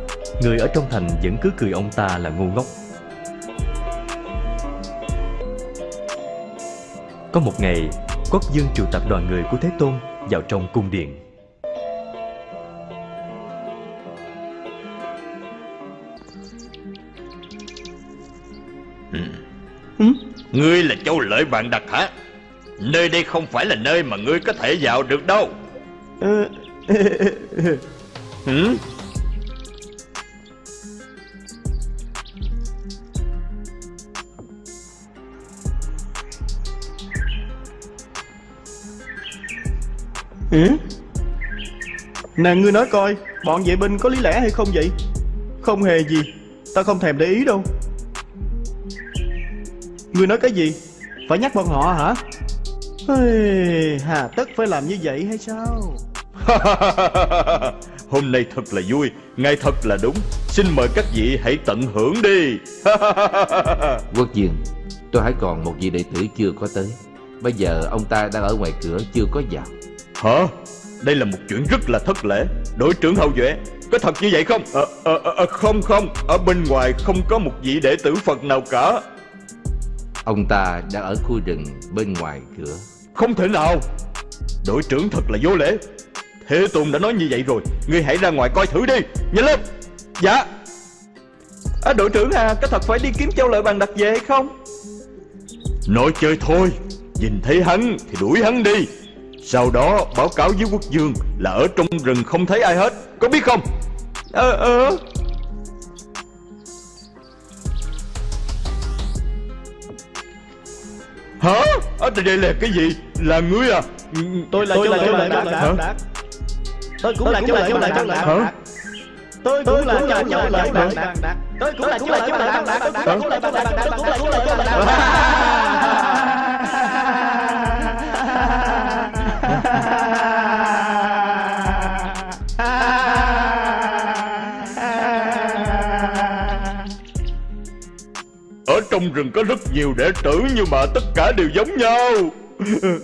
người ở trong thành vẫn cứ cười ông ta là ngu ngốc. Có một ngày, Quốc Dương triệu tập đoàn người của Thế Tôn vào trong cung điện. ừ Ngươi là châu lợi bạn đặt hả Nơi đây không phải là nơi mà ngươi có thể vào được đâu. [LAUGHS] Ừ? Hử? Nè, ngươi nói coi, Bọn vệ binh có lý lẽ hay không vậy? Không hề gì, Ta không thèm để ý đâu. Ngươi nói cái gì? Phải nhắc bọn họ hả? Hà tất phải làm như vậy hay sao? [LAUGHS] Hôm nay thật là vui Ngày thật là đúng. Xin mời các vị hãy tận hưởng đi. [LAUGHS] Quốc dương Tôi hãy còn một vị đệ tử chưa có tới. Bây giờ ông ta đang ở ngoài cửa chưa có vào. Hả? Đây là một chuyện rất là thất lễ. Đội trưởng hậu duệ Có thật như vậy không? Ờ, ờ, ờ, Không không. Ở bên ngoài không có một vị đệ tử Phật nào cả Ông ta đang ở khu rừng bên ngoài cửa. Không thể nào. Đội trưởng thật là vô lễ. Thế Tôn đã nói như vậy rồi. Ngươi hãy ra ngoài coi thử đi. Nhanh lên. Dạ. À, Đội trưởng à Có thật phải đi kiếm châu lợi bàn đặt về hay không? Nói chơi thôi. Nhìn thấy hắn thì đuổi hắn đi. Sau đó báo cáo với quốc dương Là ở trong rừng không thấy ai hết. Có biết không? Ờ ờ Hả à, đây là cái gì Là ngươi à Tôi là châu lợi bàn đặt Tôi cũng là châu lợi châu lợi châu lợi Hả Tôi cũng là lợi lợi bàn đặt Tôi cũng là châu lợi châu lợi bàn đặt Tôi cũng là lợi bàn đặt Tôi cũng là châu lợi châu lợi bàn trong rừng có rất nhiều đệ tử Nhưng mà tất cả đều giống nhau. [LAUGHS]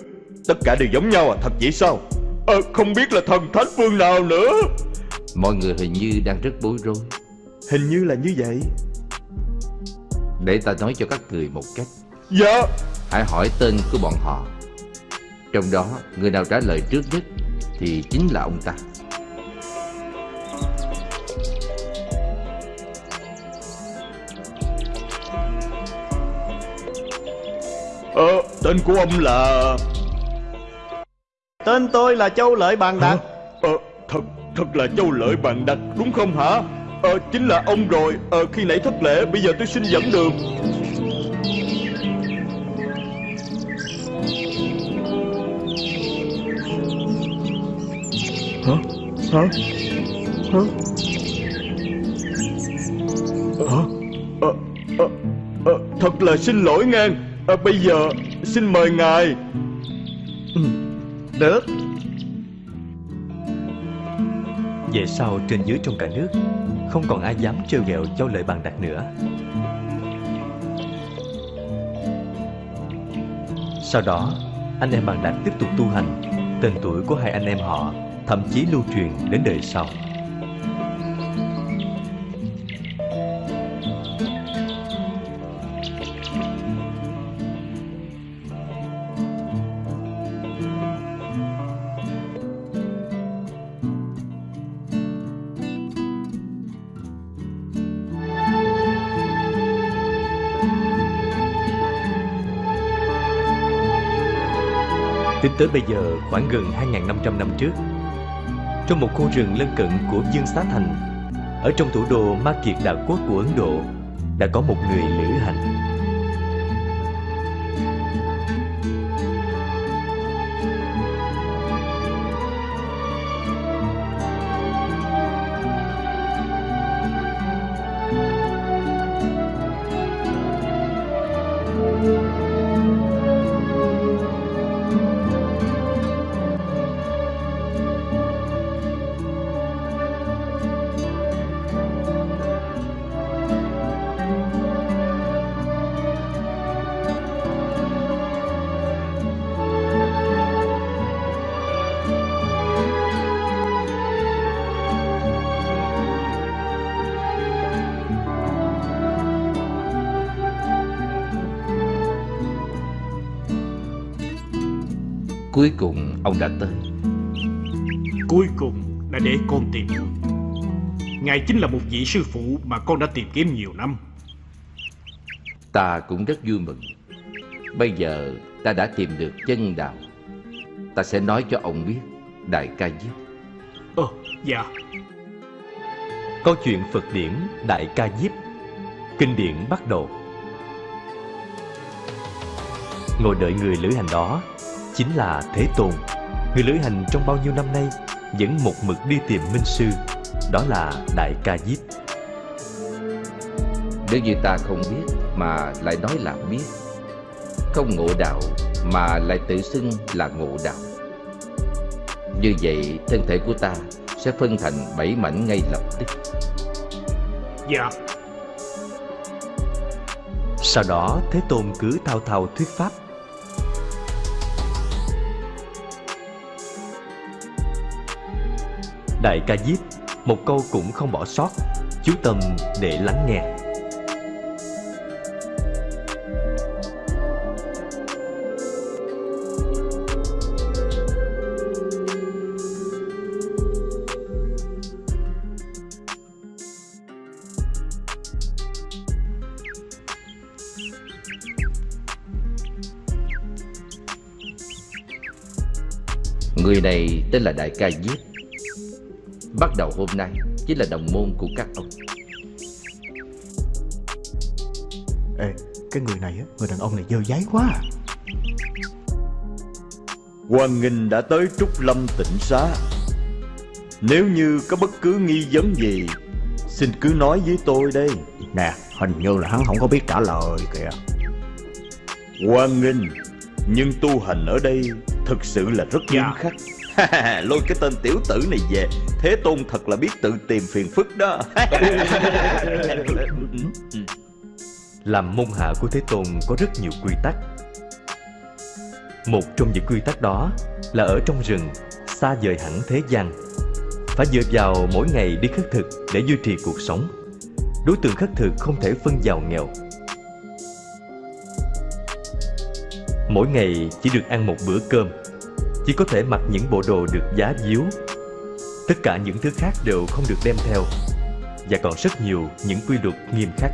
Tất cả đều giống nhau à? Thật vậy sao? Ờ, Không biết là thần thánh phương nào nữa. Mọi người hình như đang rất bối rối. Hình như là như vậy. Để ta nói cho các người một cách. Dạ. Hãy hỏi tên của bọn họ. Trong đó người nào trả lời trước nhất Thì chính là ông ta Ờ Tên của ông là Tên tôi là Châu Lợi Bàn Đạt. Ờ Thật Thật là châu lợi bạn đặt đúng không hả? Ờ chính là ông rồi. Ờ khi nãy thất lễ Bây giờ tôi xin dẫn đường. Hả? Hả? Hả? Hả? Ờ, ờ, ờ, Thật là xin lỗi ngang ờ, Bây giờ xin mời ngài. Được. Về sau trên dưới trong cả nước Không còn ai dám trêu ghẹo Châu Lợi Bàn Đạt nữa. Sau đó Anh em Bàn Đạt tiếp tục tu hành Tên tuổi của hai anh em họ thậm chí lưu truyền đến đời sau. Tới bây giờ khoảng gần 2.500 năm trước. Trong một khu rừng lân cận của Dương Xá Thành, Ở trong thủ đô Ma Kiệt Đạo Quốc của Ấn Độ, Đã có một người lữ hành. Cuối cùng ông đã tới. Cuối cùng đã để con tìm được Ngài chính là một vị sư phụ mà con đã tìm kiếm nhiều năm. Ta cũng rất vui mừng. Bây giờ ta đã tìm được chân đạo. Ta sẽ nói cho ông biết Đại ca Diếp. Ờ, dạ. Câu chuyện Phật điển Đại Ca Diếp. Kinh điển bắt đầu. Ngồi đợi người lữ hành đó Chính là Thế Tôn. Người lữ hành trong bao nhiêu năm nay Vẫn một mực đi tìm Minh Sư Đó là Đại Ca Diếp. Nếu như ta không biết Mà lại nói là biết Không ngộ đạo Mà lại tự xưng là ngộ đạo. Như vậy thân thể của ta Sẽ phân thành bảy mảnh ngay lập tức. Dạ. Sau đó Thế Tôn cứ thao thao thuyết pháp Đại ca diếp, Một câu cũng không bỏ sót, Chú tâm để lắng nghe. Người này tên là Đại ca Diếp. Bắt đầu hôm nay Chính là đồng môn của các ông. Ê, cái người này á, người đàn ông này dơ giấy quá à. Hoàng Nghinh đã tới Trúc Lâm tỉnh xá. Nếu như có bất cứ nghi vấn gì Xin cứ nói với tôi đây. Nè, hình như là hắn không có biết trả lời kìa. Hoàng Nghinh Nhưng tu hành ở đây Thực sự là rất nghiêm Dạ. khắc [LAUGHS] Lôi cái tên tiểu tử này về. Thế Tôn thật là biết tự tìm phiền phức đó. [LAUGHS] Làm môn hạ của Thế Tôn có rất nhiều quy tắc. Một trong những quy tắc đó là ở trong rừng, Xa rời hẳn thế gian. Phải dựa vào mỗi ngày đi khất thực để duy trì cuộc sống. Đối tượng khất thực không thể phân giàu nghèo. Mỗi ngày chỉ được ăn một bữa cơm. Chỉ có thể mặc những bộ đồ được giá díu. Tất cả những thứ khác đều không được đem theo, Và còn rất nhiều những quy luật nghiêm khắc.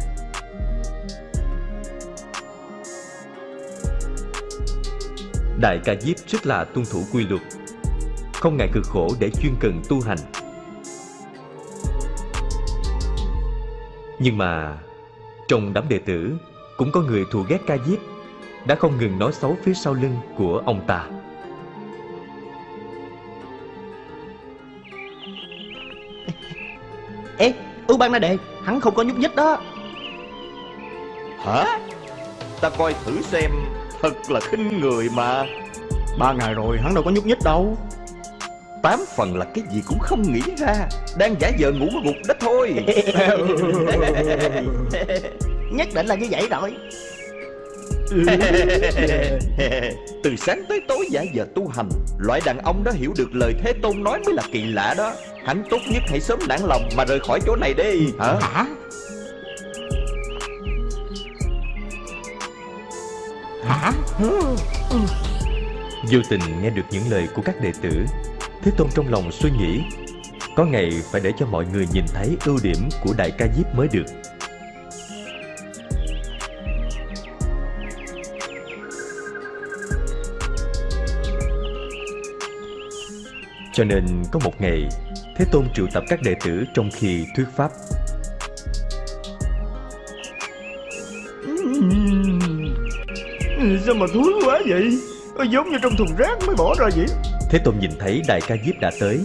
Đại ca Diếp rất là tuân thủ quy luật. Không ngại cực khổ để chuyên cần tu hành. Nhưng mà, Trong đám đệ tử, Cũng có người thù ghét ca Diếp, Đã không ngừng nói xấu phía sau lưng của ông ta. Ê, Ưu Ban Na Đề, hắn không có nhúc nhích đó. Hả? Ta coi thử xem Thật là khinh người mà. Ba ngày rồi, hắn đâu có nhúc nhích đâu. Tám phần là cái gì cũng không nghĩ ra. Đang giả vờ ngủ gục đó thôi. [LAUGHS] Nhất định là như vậy rồi. Từ sáng tới tối giả giờ tu hành Loại đàn ông đó hiểu được lời Thế Tôn nói mới là kỳ lạ đó Hắn tốt nhất hãy sớm nản lòng mà rời khỏi chỗ này đi Hả? Hả? Hả? Vô tình nghe được những lời của các đệ tử Thế Tôn trong lòng suy nghĩ Có ngày phải để cho mọi người nhìn thấy ưu điểm của Đại ca Diếp mới được Cho nên có một ngày Thế Tôn triệu tập các đệ tử trong khi thuyết pháp. Sao mà thúi quá vậy? Giống như trong thùng rác mới bỏ ra vậy. Thế Tôn nhìn thấy Đại ca Diếp đã tới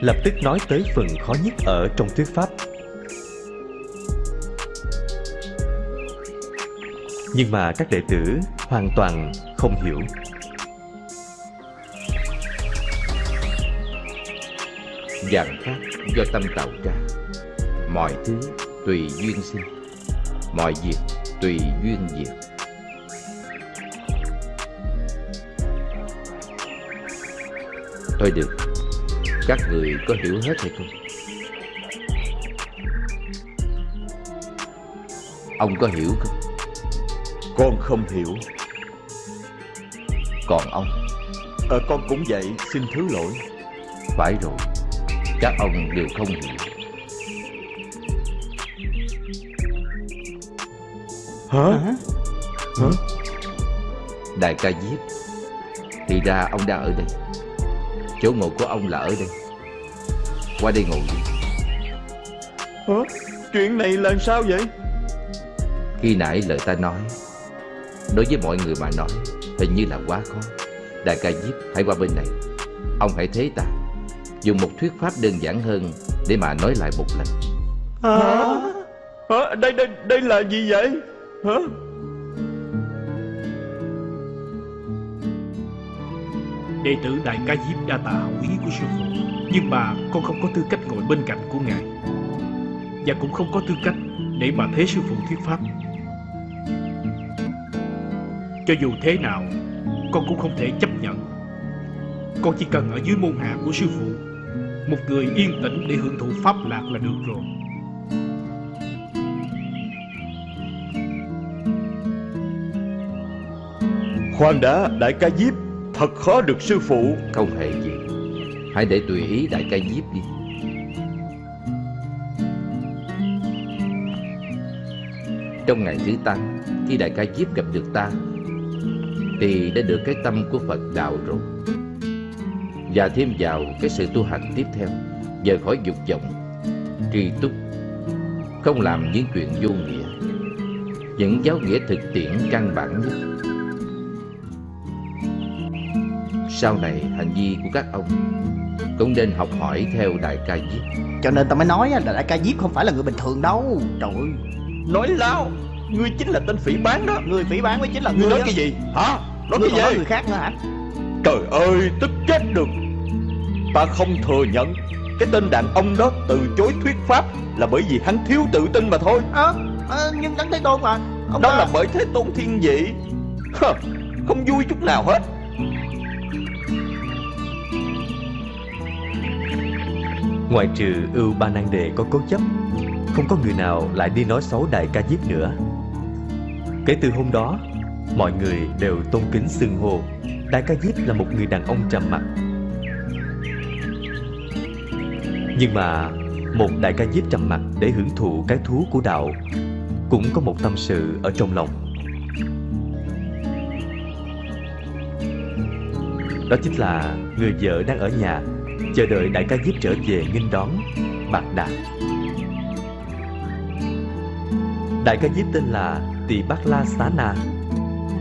Lập tức nói tới phần khó nhất ở trong thuyết pháp. Nhưng mà các đệ tử hoàn toàn không hiểu Dạng pháp do tâm tạo ra. Mọi thứ tùy duyên sinh. Mọi việc tùy duyên diệt. Thôi được. Các người có hiểu hết hay không? Ông có hiểu không? Con không hiểu. Còn ông? Ờ con cũng vậy. Xin thứ lỗi. Phải rồi Các ông đều không hiểu. Hả? Hả? Đại ca Diếp Thì ra ông đang ở đây. Chỗ ngồi của ông là ở đây. Qua đây ngồi đi. Hả? Chuyện này là sao vậy? Khi nãy lời ta nói Đối với mọi người mà nói Hình như là quá khó. Đại ca Diếp hãy qua bên này. Ông hãy thế ta Dùng một thuyết pháp đơn giản hơn Để mà nói lại một lần Hả? Hả? Đây, đây, đây là gì vậy? Hả? Đệ tử Đại Ca Diếp đa tạ hậu ý của sư phụ Nhưng mà con không có tư cách ngồi bên cạnh của ngài Và cũng không có tư cách để mà thế sư phụ thuyết pháp Cho dù thế nào Con cũng không thể chấp nhận Con chỉ cần ở dưới môn hạ của sư phụ Một người yên tĩnh để hưởng thụ pháp lạc là được rồi. Khoan đã, đại ca Diếp. Thật khó được sư phụ. Không hề gì. Hãy để tùy ý đại ca Diếp đi. Trong ngày thứ tám Khi đại ca Diếp gặp được ta Thì đã được cái tâm của Phật đạo rồi Và thêm vào cái sự tu hành tiếp theo Rời khỏi dục vọng Tri túc Không làm những chuyện vô nghĩa. Những giáo nghĩa thực tiễn căn bản nhất. Sau này hành vi của các ông Cũng nên học hỏi theo Đại ca Diếp. Cho nên ta mới nói là đại ca Diếp không phải là người bình thường đâu. Trời ơi. Nói láo Ngươi chính là tên phỉ bán đó. Người phỉ bán mới chính là Ngươi người nói cái gì? Hả? Nói Ngươi cái còn nói gì? người khác nữa hả Trời ơi, tức chết được Ta không thừa nhận Cái tên đàn ông đó từ chối thuyết pháp Là bởi vì hắn thiếu tự tin mà thôi. Ờ, ờ, nhưng đấng thế tôn mà ông Đó ta- là bởi thế tôn thiên vị Hờ, Không vui chút nào hết. Ngoại trừ ưu ba năng đề có cố chấp Không có người nào lại đi nói xấu đại ca diếp nữa. Kể từ hôm đó Mọi người đều tôn kính xưng hô Đại ca diếp là một người đàn ông trầm mặc. Nhưng mà Một đại ca diếp trầm mặc để hưởng thụ cái thú của đạo Cũng có một tâm sự ở trong lòng. Đó chính là người vợ đang ở nhà, chờ đợi đại ca diếp trở về nghênh đón bạc Đạt đại ca diếp tên là tỳ bát la xá na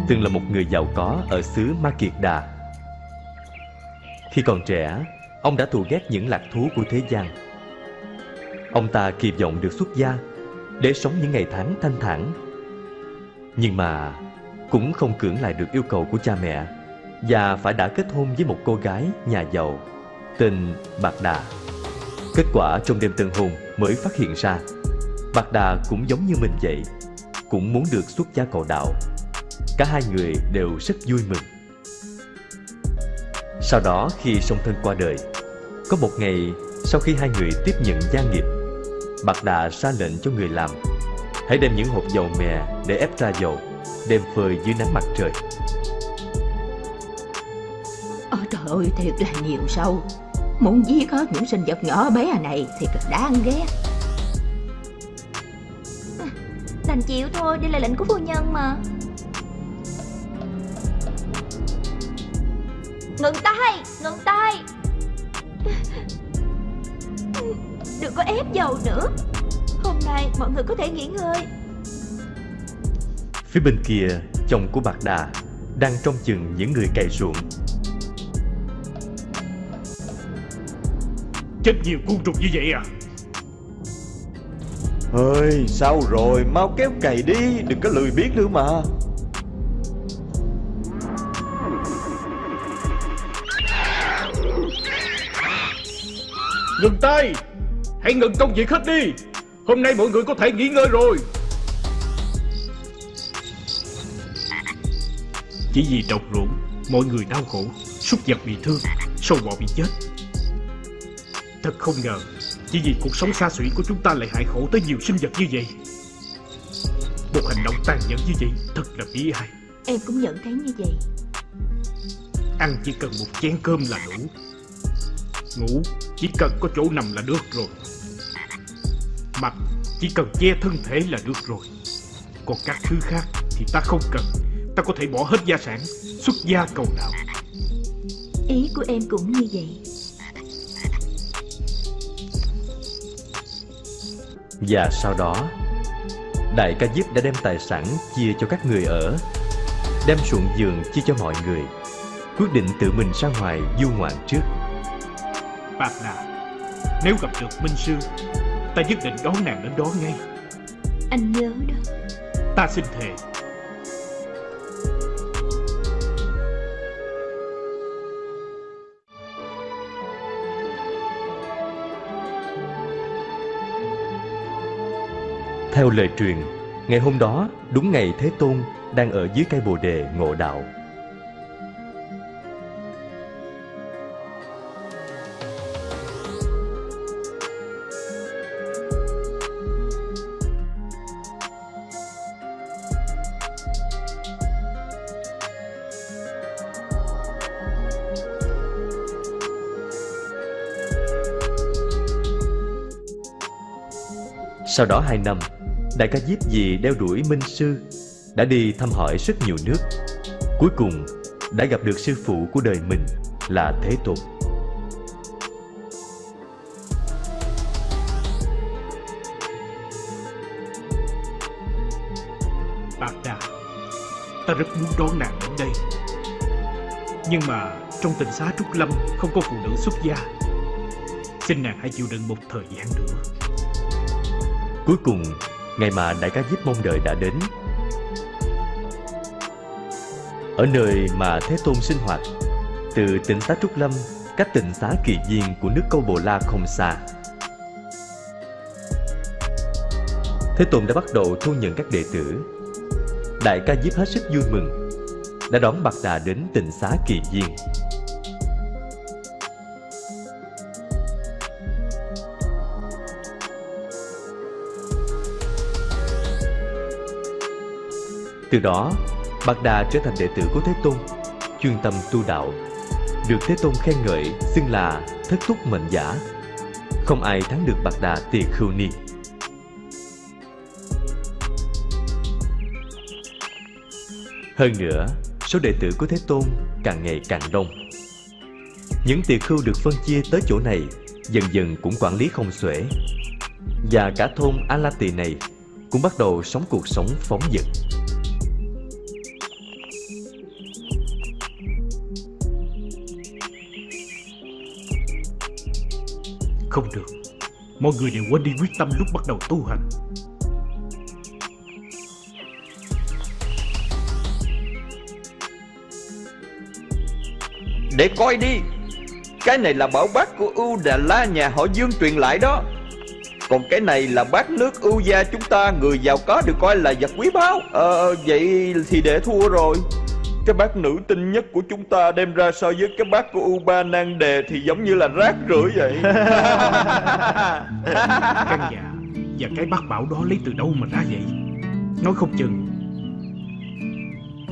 từng là một người giàu có ở xứ ma kiệt đà khi còn trẻ ông đã thù ghét những lạc thú của thế gian ông ta kỳ vọng được xuất gia để sống những ngày tháng thanh thản nhưng mà cũng không cưỡng lại được yêu cầu của cha mẹ và phải đã kết hôn với một cô gái nhà giàu tên Bạc Đà. Kết quả trong đêm tân hôn mới phát hiện ra Bạc Đà cũng giống như mình vậy, cũng muốn được xuất gia cầu đạo. Cả hai người đều rất vui mừng. Sau đó khi song thân qua đời Có một ngày sau khi hai người tiếp nhận gia nghiệp Bạc Đà ra lệnh cho người làm Hãy đem những hộp dầu mè để ép ra dầu Đem phơi dưới nắng mặt trời. Ôi trời ơi thiệt là nhiều sâu. Muốn giết hết những sinh vật nhỏ bé này thì là đáng ghét. Đành chịu thôi, đây là lệnh của phu nhân mà Ngừng tay, ngừng tay. Đừng có ép dầu nữa. Hôm nay mọi người có thể nghỉ ngơi. Phía bên kia chồng của Bạc Đà Đang trong chừng những người cày ruộng. Chết nhiều côn trùng như vậy à? Ơi sao rồi? Mau kéo cày đi Đừng có lười biếng nữa mà Ngừng tay! Hãy ngừng công việc hết đi! Hôm nay mọi người có thể nghỉ ngơi rồi. Chỉ vì trồng ruộng Mọi người đau khổ Súc vật bị thương Sâu bọ bị chết. Thật không ngờ Chỉ vì cuộc sống xa xỉ của chúng ta lại hại khổ tới nhiều sinh vật như vậy. Một hành động tàn nhẫn như vậy Thật là bi ai. Em cũng nhận thấy như vậy. Ăn chỉ cần một chén cơm là đủ. Ngủ chỉ cần có chỗ nằm là được rồi. Mặc chỉ cần che thân thể là được rồi. Còn các thứ khác thì ta không cần. Ta có thể bỏ hết gia sản Xuất gia cầu đạo. Ý của em cũng như vậy. Và sau đó Đại ca Diếp đã đem tài sản chia cho các người ở Đem ruộng vườn chia cho mọi người Quyết định tự mình ra ngoài du ngoạn trước Đà Nếu gặp được Minh Sư Ta nhất định đón nàng đến đó ngay. Anh nhớ đó. Ta xin thề. Theo lời truyền Ngày hôm đó đúng ngày Thế Tôn Đang ở dưới cây bồ đề ngộ đạo Sau đó hai năm, Đại ca Diếp Dì đeo đuổi Minh Sư, Đã đi thăm hỏi rất nhiều nước. Cuối cùng, đã gặp được sư phụ của đời mình là Thế Tôn. Bạc Đà Ta rất muốn đón nàng đến đây. Nhưng mà trong tình xá Trúc Lâm Không có phụ nữ xuất gia. Xin nàng hãy chịu đựng một thời gian nữa. Cuối cùng, Ngày mà đại ca Diếp mong đợi đã đến. Ở nơi mà Thế Tôn sinh hoạt, Từ tỉnh tá Trúc Lâm Cách tỉnh xá Kỳ Viên của nước Câu Bồ La không xa. Thế Tôn đã bắt đầu thu nhận các đệ tử. Đại ca Diếp hết sức vui mừng, Đã đón Bạc Đà đến tỉnh xá Kỳ Viên Từ đó, Bạc Đà trở thành đệ tử của Thế Tôn, chuyên tâm tu đạo, được Thế Tôn khen ngợi xưng là thất túc mệnh giả. Không ai thắng được Bạc Đà Tỳ Khưu Ni. Hơn nữa, số đệ tử của Thế Tôn càng ngày càng đông. Những tỳ khưu được phân chia tới chỗ này dần dần cũng quản lý không xuể. Và cả thôn A La Tỳ này cũng bắt đầu sống cuộc sống phóng dật. Không được. Mọi người đều quên đi quyết tâm lúc bắt đầu tu hành. Để coi đi. Cái này là bảo bát của ưu Đà La nhà họ Dương truyền lại đó. Còn cái này là bát nước ưu gia chúng ta, Người giàu có được coi là vật quý báu. Ờ, ờ vậy thì để thua rồi. Cái bát nữ tinh nhất của chúng ta đem ra so với cái bát của U3 nan đề Thì giống như là rác rưởi vậy. [LAUGHS] Căn nhà và cái bát bảo đó lấy từ đâu mà ra vậy? Nói không chừng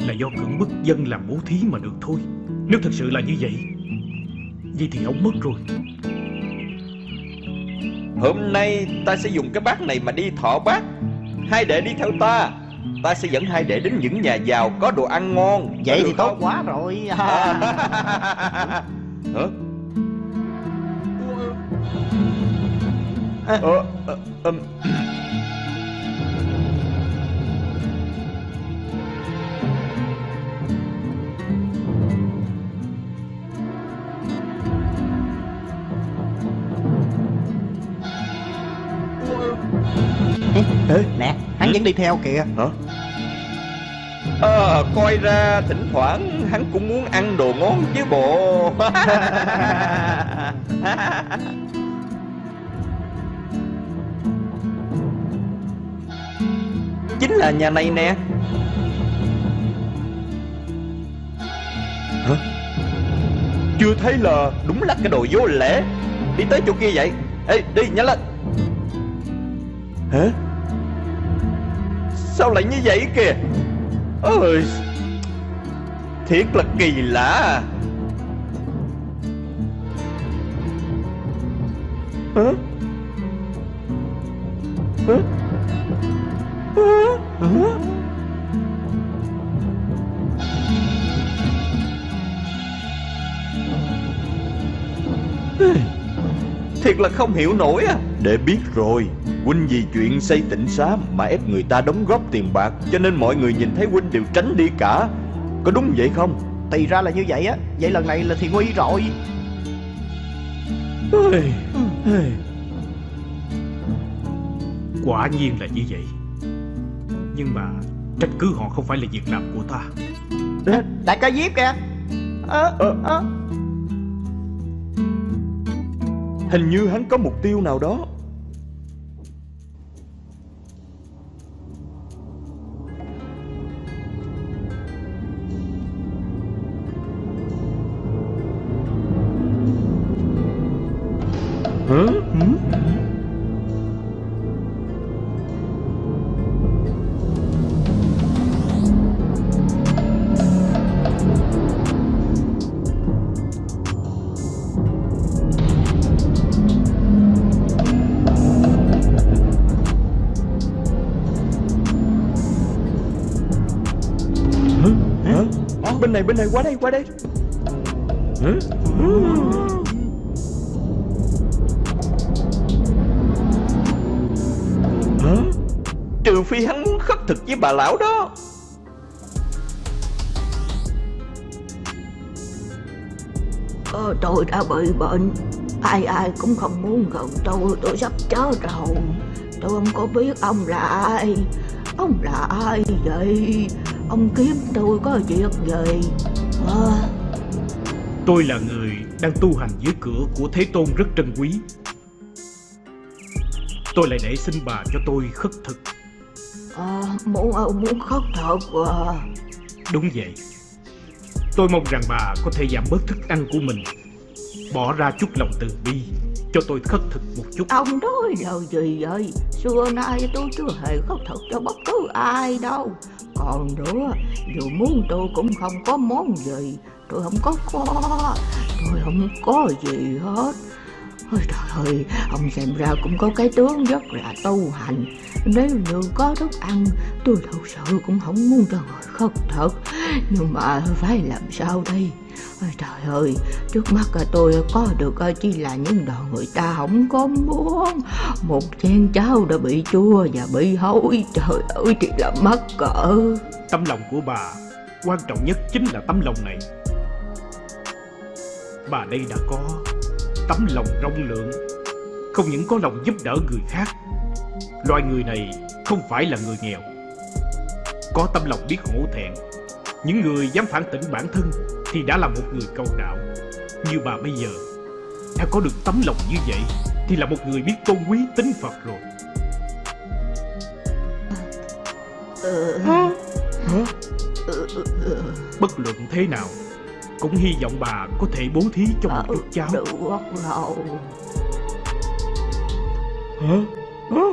Là do cưỡng bức dân làm bố thí mà được thôi. Nếu thật sự là như vậy Vậy thì ông mất rồi. Hôm nay ta sẽ dùng cái bát này mà đi thọ bát. Hai đệ đi theo ta Ta sẽ dẫn hai đệ đến những nhà giàu có đồ ăn ngon. Vậy thì tốt quá rồi. [LAUGHS] Hả? Ờ, ờ, ừm. Ê, nè vẫn đi theo kìa. Hả? à, coi ra thỉnh thoảng hắn cũng muốn ăn đồ ngon chứ bộ. [LAUGHS] Chính là nhà này nè. Hả? Chưa thấy là đúng là cái đồ vô lễ. Đi tới chỗ kia vậy. Ê đi nhanh lên. Hả? Sao lại như vậy kìa? Ôi, Thiệt là kỳ lạ. Hả? Hả? Hả? Hả? Thiệt là không hiểu nổi à Để biết rồi. Huynh vì chuyện xây tịnh xá mà ép người ta đóng góp tiền bạc Cho nên mọi người nhìn thấy Huynh đều tránh đi cả. Có đúng vậy không? Thì ra là như vậy á. Vậy lần này là thì nguy rồi. Quả nhiên là như vậy. Nhưng mà Trách cứ họ không phải là việc làm của ta. Đại ca Diếp kìa. Ơ, ơ. Hình như hắn có mục tiêu nào đó này, bên này, qua đây, qua đây. Hả? Hả? Trừ phi hắn muốn khất thực với bà lão đó. Ờ, tôi đã bị bệnh. Ai ai cũng không muốn gần tôi Tôi sắp chết rồi. Tôi không có biết ông là ai. Ông là ai vậy? Ông kiếm tôi có việc gì à, Tôi là người đang tu hành dưới cửa của Thế Tôn rất trân quý. Tôi lại để xin bà cho tôi khất thực. À, Muốn muốn khóc thật à. Đúng vậy. Tôi mong rằng bà có thể giảm bớt thức ăn của mình Bỏ ra chút lòng từ bi cho tôi khất thực một chút. Ông nói lời gì vậy? Xưa nay tôi chưa hề khất thực cho bất cứ ai đâu. Còn nữa Dù muốn tôi cũng không có món gì. Tôi không có kho, Tôi không có gì hết. Ôi trời ơi, ông xem ra cũng có cái tướng rất là tu hành. Nếu như có thức ăn, tôi thật sự cũng không muốn cho người khất thật Nhưng mà phải làm sao đây? Ôi trời ơi, trước mắt tôi có được ờ, chỉ là những đồ người ta không có muốn. Một chén cháo đã bị chua và bị hôi Trời ơi, thì là mắc cỡ. Tấm lòng của bà Quan trọng nhất chính là tấm lòng này. Bà đây đã có. Tấm lòng rộng lượng. Không những có lòng giúp đỡ người khác Loài người này không phải là người nghèo. Có tâm lòng biết hổ thẹn Những người dám phản tỉnh bản thân Thì đã là một người cầu đạo. Như bà bây giờ Đã có được tấm lòng như vậy Thì là một người biết tôn quý tính Phật rồi. Bất luận thế nào Cũng hy vọng bà có thể bố thí cho một chút cháu Được rồi Hả? Hả?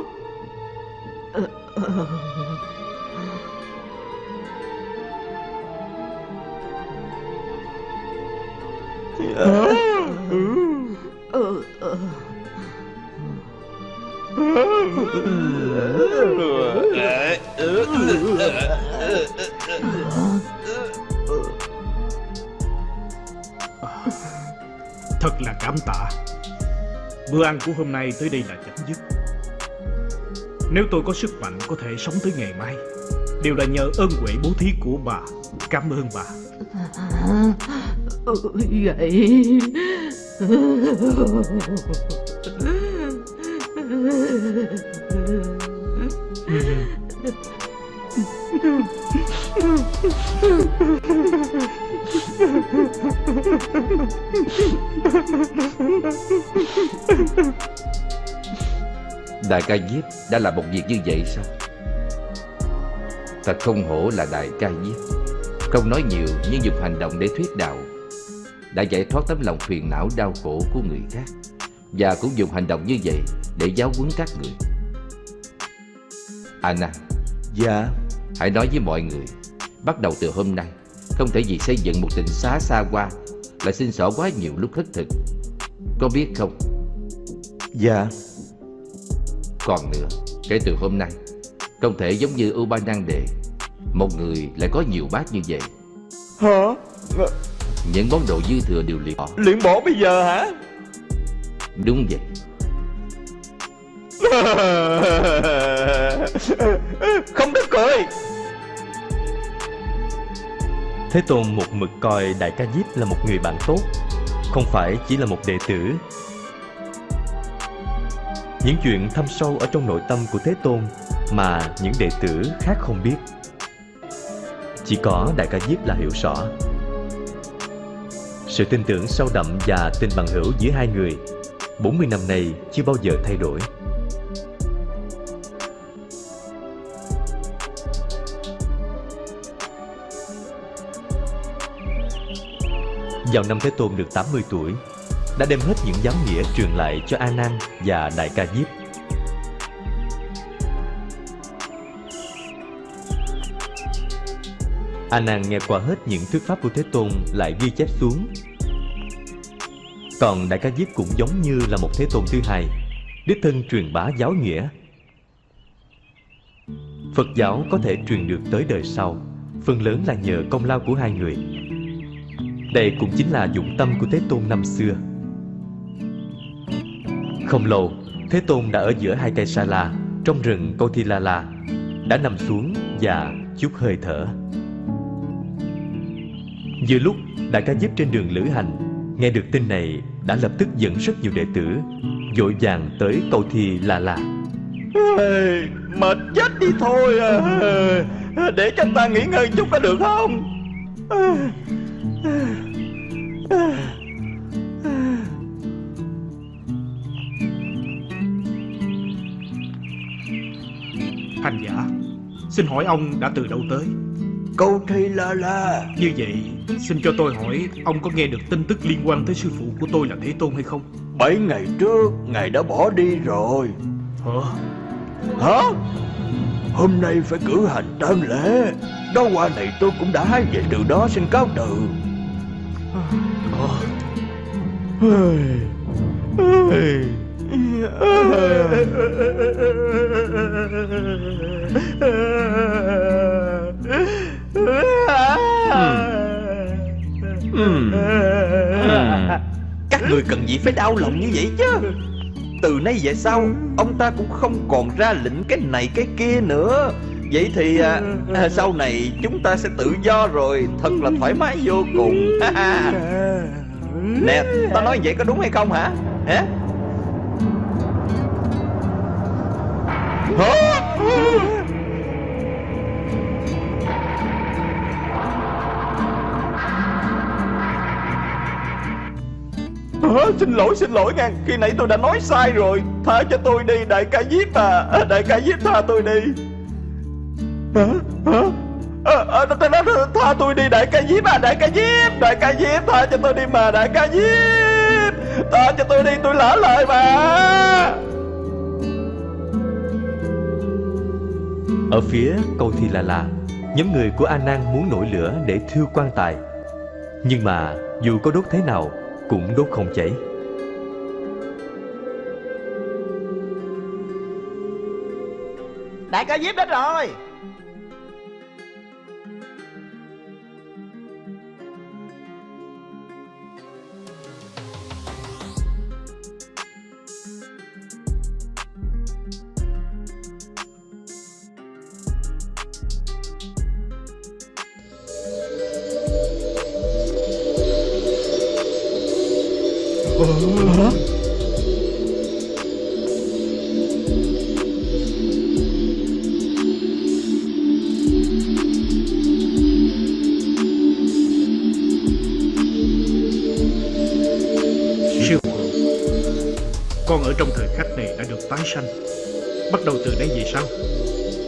Hả? ừ, ừ. Thật là cảm tạ. Bữa ăn của hôm nay tới đây là chấm dứt. Nếu tôi có sức mạnh có thể sống tới ngày mai, Đều là nhờ ơn huệ bố thí của bà. Cảm ơn bà. À, à, à. Vậy. Đại ca Diếp đã làm một việc như vậy sao? Thật không hổ là đại ca Diếp. Không nói nhiều nhưng dùng hành động để thuyết đạo Đã giải thoát tấm lòng phiền não đau khổ của người khác Và cũng dùng hành động như vậy để giáo huấn các người. Anna Dạ. Hãy nói với mọi người Bắt đầu từ hôm nay Không thể vì xây dựng một tình xá xa hoa Lại xin xỏ quá nhiều lúc khất thực. Có biết không? Dạ Còn nữa. Kể từ hôm nay Không thể giống như U Ba Năng Đề Một người lại có nhiều bát như vậy. Hả? Những món đồ dư thừa đều liệt bỏ. Luyện bỏ bây giờ hả? Đúng vậy. [LAUGHS] Không được cười. Thế Tôn một mực coi Đại ca Diếp là một người bạn tốt Không phải chỉ là một đệ tử những chuyện thâm sâu ở trong nội tâm của Thế Tôn Mà những đệ tử khác không biết. Chỉ có Đại ca Diếp là hiểu rõ. Sự tin tưởng sâu đậm và tình bằng hữu giữa hai người 40 năm nay chưa bao giờ thay đổi. Vào năm Thế Tôn được 80 tuổi đã đem hết những giáo nghĩa truyền lại cho A Nan và Đại Ca Diếp. A Nan nghe qua hết những thuyết pháp của Thế Tôn lại ghi chép xuống. Còn Đại Ca Diếp cũng giống như là một Thế Tôn thứ hai, Đích thân truyền bá giáo nghĩa. Phật giáo có thể truyền được tới đời sau, Phần lớn là nhờ công lao của hai người. Đây cũng chính là dụng tâm của Thế Tôn năm xưa. Không lâu Thế Tôn đã ở giữa hai cây sa la Trong rừng Câu Thi La La Đã nằm xuống và chút hơi thở. Vừa lúc Đại ca Diếp trên đường lữ hành Nghe được tin này Đã lập tức dẫn rất nhiều đệ tử Vội vàng tới Câu Thi La La Ê, Mệt chết đi thôi à. Để cho ta nghỉ ngơi chút có được không? Hành giả Xin hỏi ông đã từ đâu tới? Câu thi la la Như vậy Xin cho tôi hỏi Ông có nghe được tin tức liên quan tới sư phụ của tôi là Thế Tôn hay không? Bảy ngày trước Ngài đã bỏ đi rồi. Hả? Hả? Hôm nay phải cử hành tang lễ. Đó hoa này tôi cũng đã hái về từ đó xin cáo từ Hmm. Các người cần gì phải đau lòng như vậy chứ? Từ nay về sau Ông ta cũng không còn ra lệnh cái này cái kia nữa. Vậy thì à, à, sau này chúng ta sẽ tự do rồi. Thật là thoải mái vô cùng. Nè ta nói vậy có đúng hay không hả? Hả? Hả? Xin lỗi xin lỗi ngàn Khi nãy tôi đã nói sai rồi. Tha cho tôi đi đại ca Diếp à Đại ca giết tha tôi đi. Hả? Hả? À, à, tha, tha, tha tôi đi đại ca Diếp à Đại ca Diếp Đại ca Diếp tha cho tôi đi mà Đại ca Diếp Tha cho tôi đi tôi lỡ lời mà. Ở phía cầu Thi là là Nhóm người của A Nan muốn nổi lửa để thiêu quan tài. Nhưng mà, dù có đốt thế nào, Cũng đốt không cháy. Đại ca Diếp đến rồi.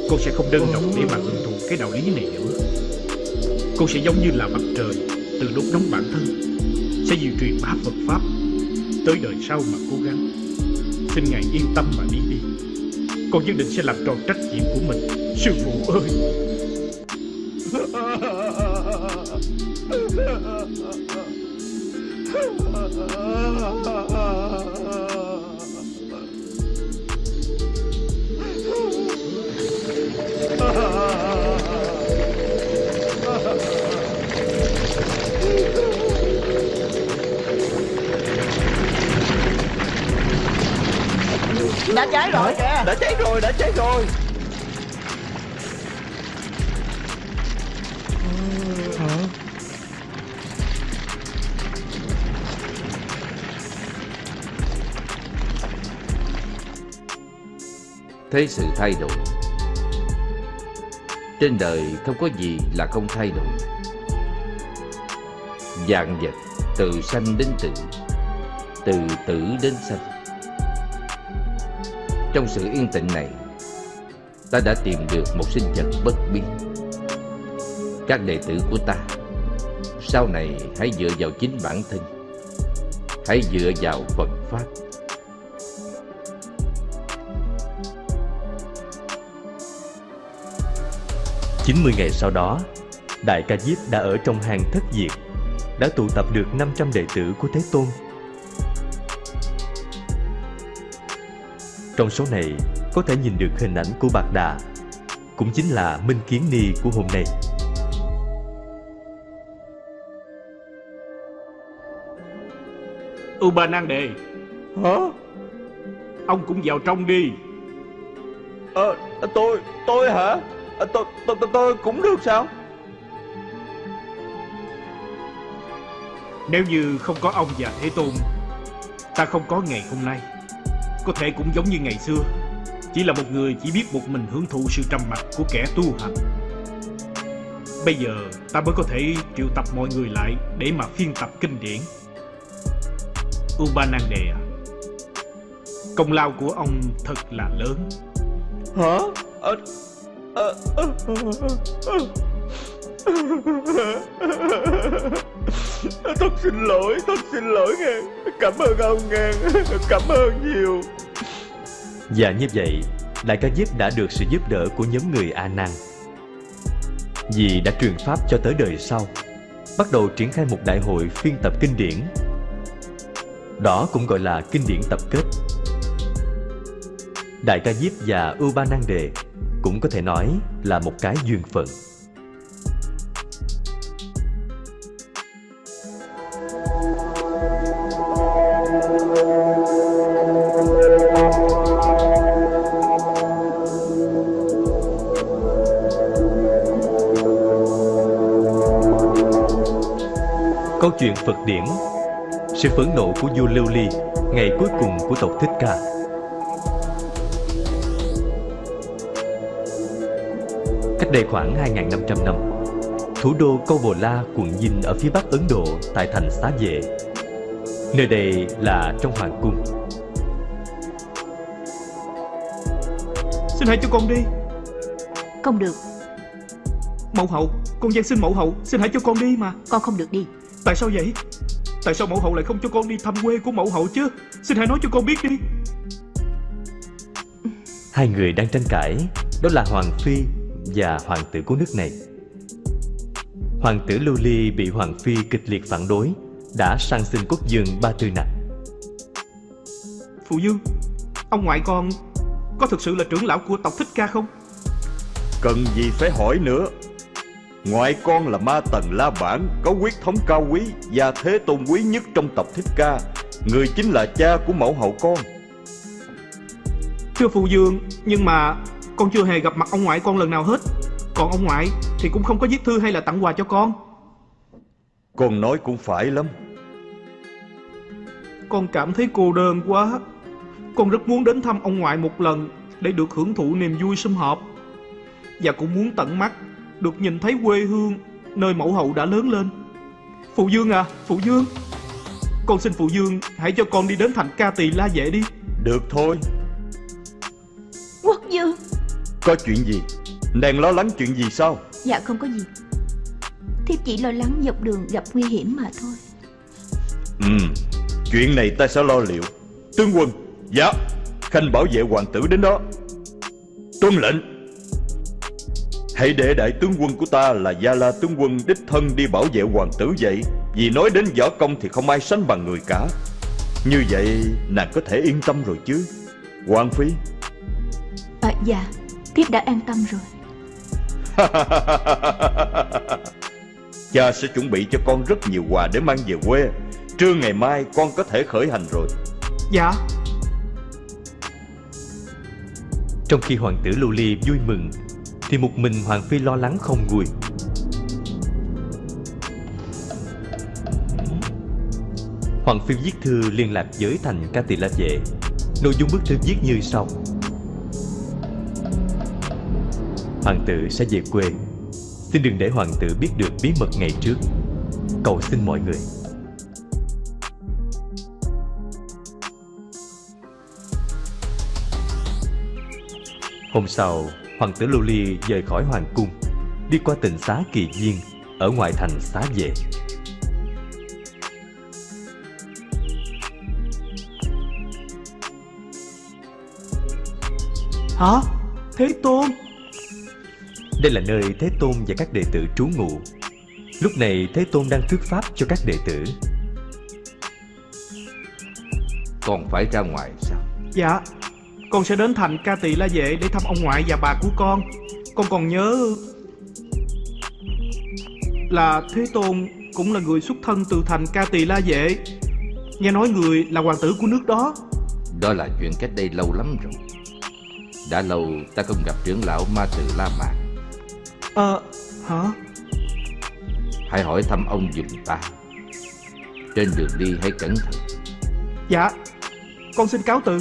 Cô sẽ không đơn độc để mà hưởng thụ cái đạo lý này nữa. Cô sẽ giống như là mặt trời Từ đốt nóng bản thân, Sẽ diệu truyền bá Phật Pháp Tới đời sau mà cố gắng. Xin Ngài yên tâm mà đi đi. Con nhất định sẽ làm tròn trách nhiệm của mình. Sư phụ ơi! [LAUGHS] Đã cháy rồi kìa. Đã cháy rồi đã cháy rồi. Thế sự thay đổi. Trên đời không có gì là không thay đổi. Dạng vật từ sanh đến tử Từ tử đến sanh trong sự yên tĩnh này Ta đã tìm được một sinh vật bất biến Các đệ tử của ta Sau này hãy dựa vào chính bản thân Hãy dựa vào Phật Pháp 90 ngày sau đó, Đại ca Diếp đã ở trong hàng thất diệt, đã tụ tập được 500 đệ tử của Thế Tôn. Trong số này, có thể nhìn được hình ảnh của Bạc Đà, cũng chính là Minh Kiến Ni của hôm nay. U Ba Nan Đề Hả? Ông cũng vào trong đi Ờ, tôi, tôi hả? Ờ, tôi, tôi, tôi, tôi cũng được sao? Nếu như không có ông và Thế Tôn Ta không có ngày hôm nay có thể cũng giống như ngày xưa. Chỉ là một người chỉ biết một mình hưởng thụ sự trầm mặc của kẻ tu hành. Bây giờ ta mới có thể triệu tập mọi người lại Để mà phiên tập kinh điển. Ubanande à Công lao của ông thật là lớn. Hả? À, à, à, à, à, à. [LAUGHS] Thật xin lỗi, thật xin lỗi ngang. Cảm ơn ông ngang, Cảm ơn nhiều Và như vậy, Đại ca Diếp đã được sự giúp đỡ của nhóm người A Nan. Vì đã truyền pháp cho tới đời sau, bắt đầu triển khai một đại hội phiên tập kinh điển. Đó cũng gọi là kinh điển tập kết. Đại ca Diếp và Ubanande cũng có thể nói là một cái duyên phận. Câu chuyện Phật điển Sự phẫn nộ của vua Lưu Ly Ngày cuối cùng của tộc Thích Ca. Cách đây khoảng 2.500 năm Thủ đô Câu Bồ La, quận Dinh ở phía bắc Ấn Độ tại thành Xá Vệ. Nơi đây là trong hoàng cung. Xin hãy cho con đi. Không được. Mẫu hậu Con gian xin mẫu hậu Xin hãy cho con đi mà. Con không được đi Tại sao vậy? Tại sao mẫu hậu lại không cho con đi thăm quê của mẫu hậu chứ? Xin hãy nói cho con biết đi. Hai người đang tranh cãi. Đó là Hoàng Phi và Hoàng tử của nước này. Hoàng tử Lưu Ly bị Hoàng Phi kịch liệt phản đối Đã sang xin quốc dương ba tư nặc. Phụ Dương Ông ngoại con Có thực sự là trưởng lão của tộc Thích Ca không? Cần gì phải hỏi nữa Ngoại con là ma tần La Bản Có huyết thống cao quý Và thế tôn quý nhất trong tộc Thích Ca. Người chính là cha của mẫu hậu con. Thưa Phụ Dương Nhưng mà Con chưa hề gặp mặt ông ngoại con lần nào hết. Còn ông ngoại Thì cũng không có viết thư hay là tặng quà cho con. Con nói cũng phải lắm. Con cảm thấy cô đơn quá. Con rất muốn đến thăm ông ngoại một lần Để được hưởng thụ niềm vui sum họp. Và cũng muốn tận mắt Được nhìn thấy quê hương Nơi mẫu hậu đã lớn lên. Phụ Dương à Phụ Dương. Con xin Phụ Dương Hãy cho con đi đến thành ca tỳ la vệ đi. Được thôi. Quốc dương. Có chuyện gì? Nàng lo lắng chuyện gì sao? Dạ không có gì. Thiếp chỉ lo lắng dọc đường gặp nguy hiểm mà thôi. Ừ Chuyện này ta sẽ lo liệu. Tướng quân Dạ Khanh bảo vệ hoàng tử đến đó. Tuân lệnh Hãy để đại tướng quân của ta là Gia La tướng quân đích thân đi bảo vệ hoàng tử vậy. Vì nói đến võ công thì không ai sánh bằng người cả. Như vậy nàng có thể yên tâm rồi chứ? Hoàng Phi. À dạ Thiếp đã an tâm rồi. [LAUGHS] Cha sẽ chuẩn bị cho con rất nhiều quà để mang về quê. Trưa ngày mai con có thể khởi hành rồi. Dạ. Trong khi hoàng tử Lưu Ly vui mừng thì một mình Hoàng Phi lo lắng không nguôi. Hoàng Phi viết thư liên lạc với thành Ca Tỳ La Vệ. Nội dung bức thư viết như sau. Hoàng tử sẽ về quê. Xin đừng để hoàng tử biết được bí mật ngày trước. Cầu xin mọi người. Hôm sau, hoàng tử Lưu Ly rời khỏi hoàng cung, đi qua tỉnh xá Kỳ Viên ở ngoại thành xá vệ. Hả Thế Tôn Đây là nơi Thế Tôn và các đệ tử trú ngụ. Lúc này Thế Tôn đang thuyết pháp cho các đệ tử. Còn phải ra ngoài sao Dạ Con sẽ đến thành ca tỳ la vệ để thăm ông ngoại và bà của con. Con còn nhớ Là Thế Tôn cũng là người xuất thân từ thành ca tỳ la vệ Nghe nói người là hoàng tử của nước đó. Đó là chuyện cách đây lâu lắm rồi. Đã lâu ta không gặp trưởng lão ma từ La Mạc. Ờ Hả? Hãy hỏi thăm ông dùm ta. Trên đường đi hãy cẩn thận. Dạ Con xin cáo từ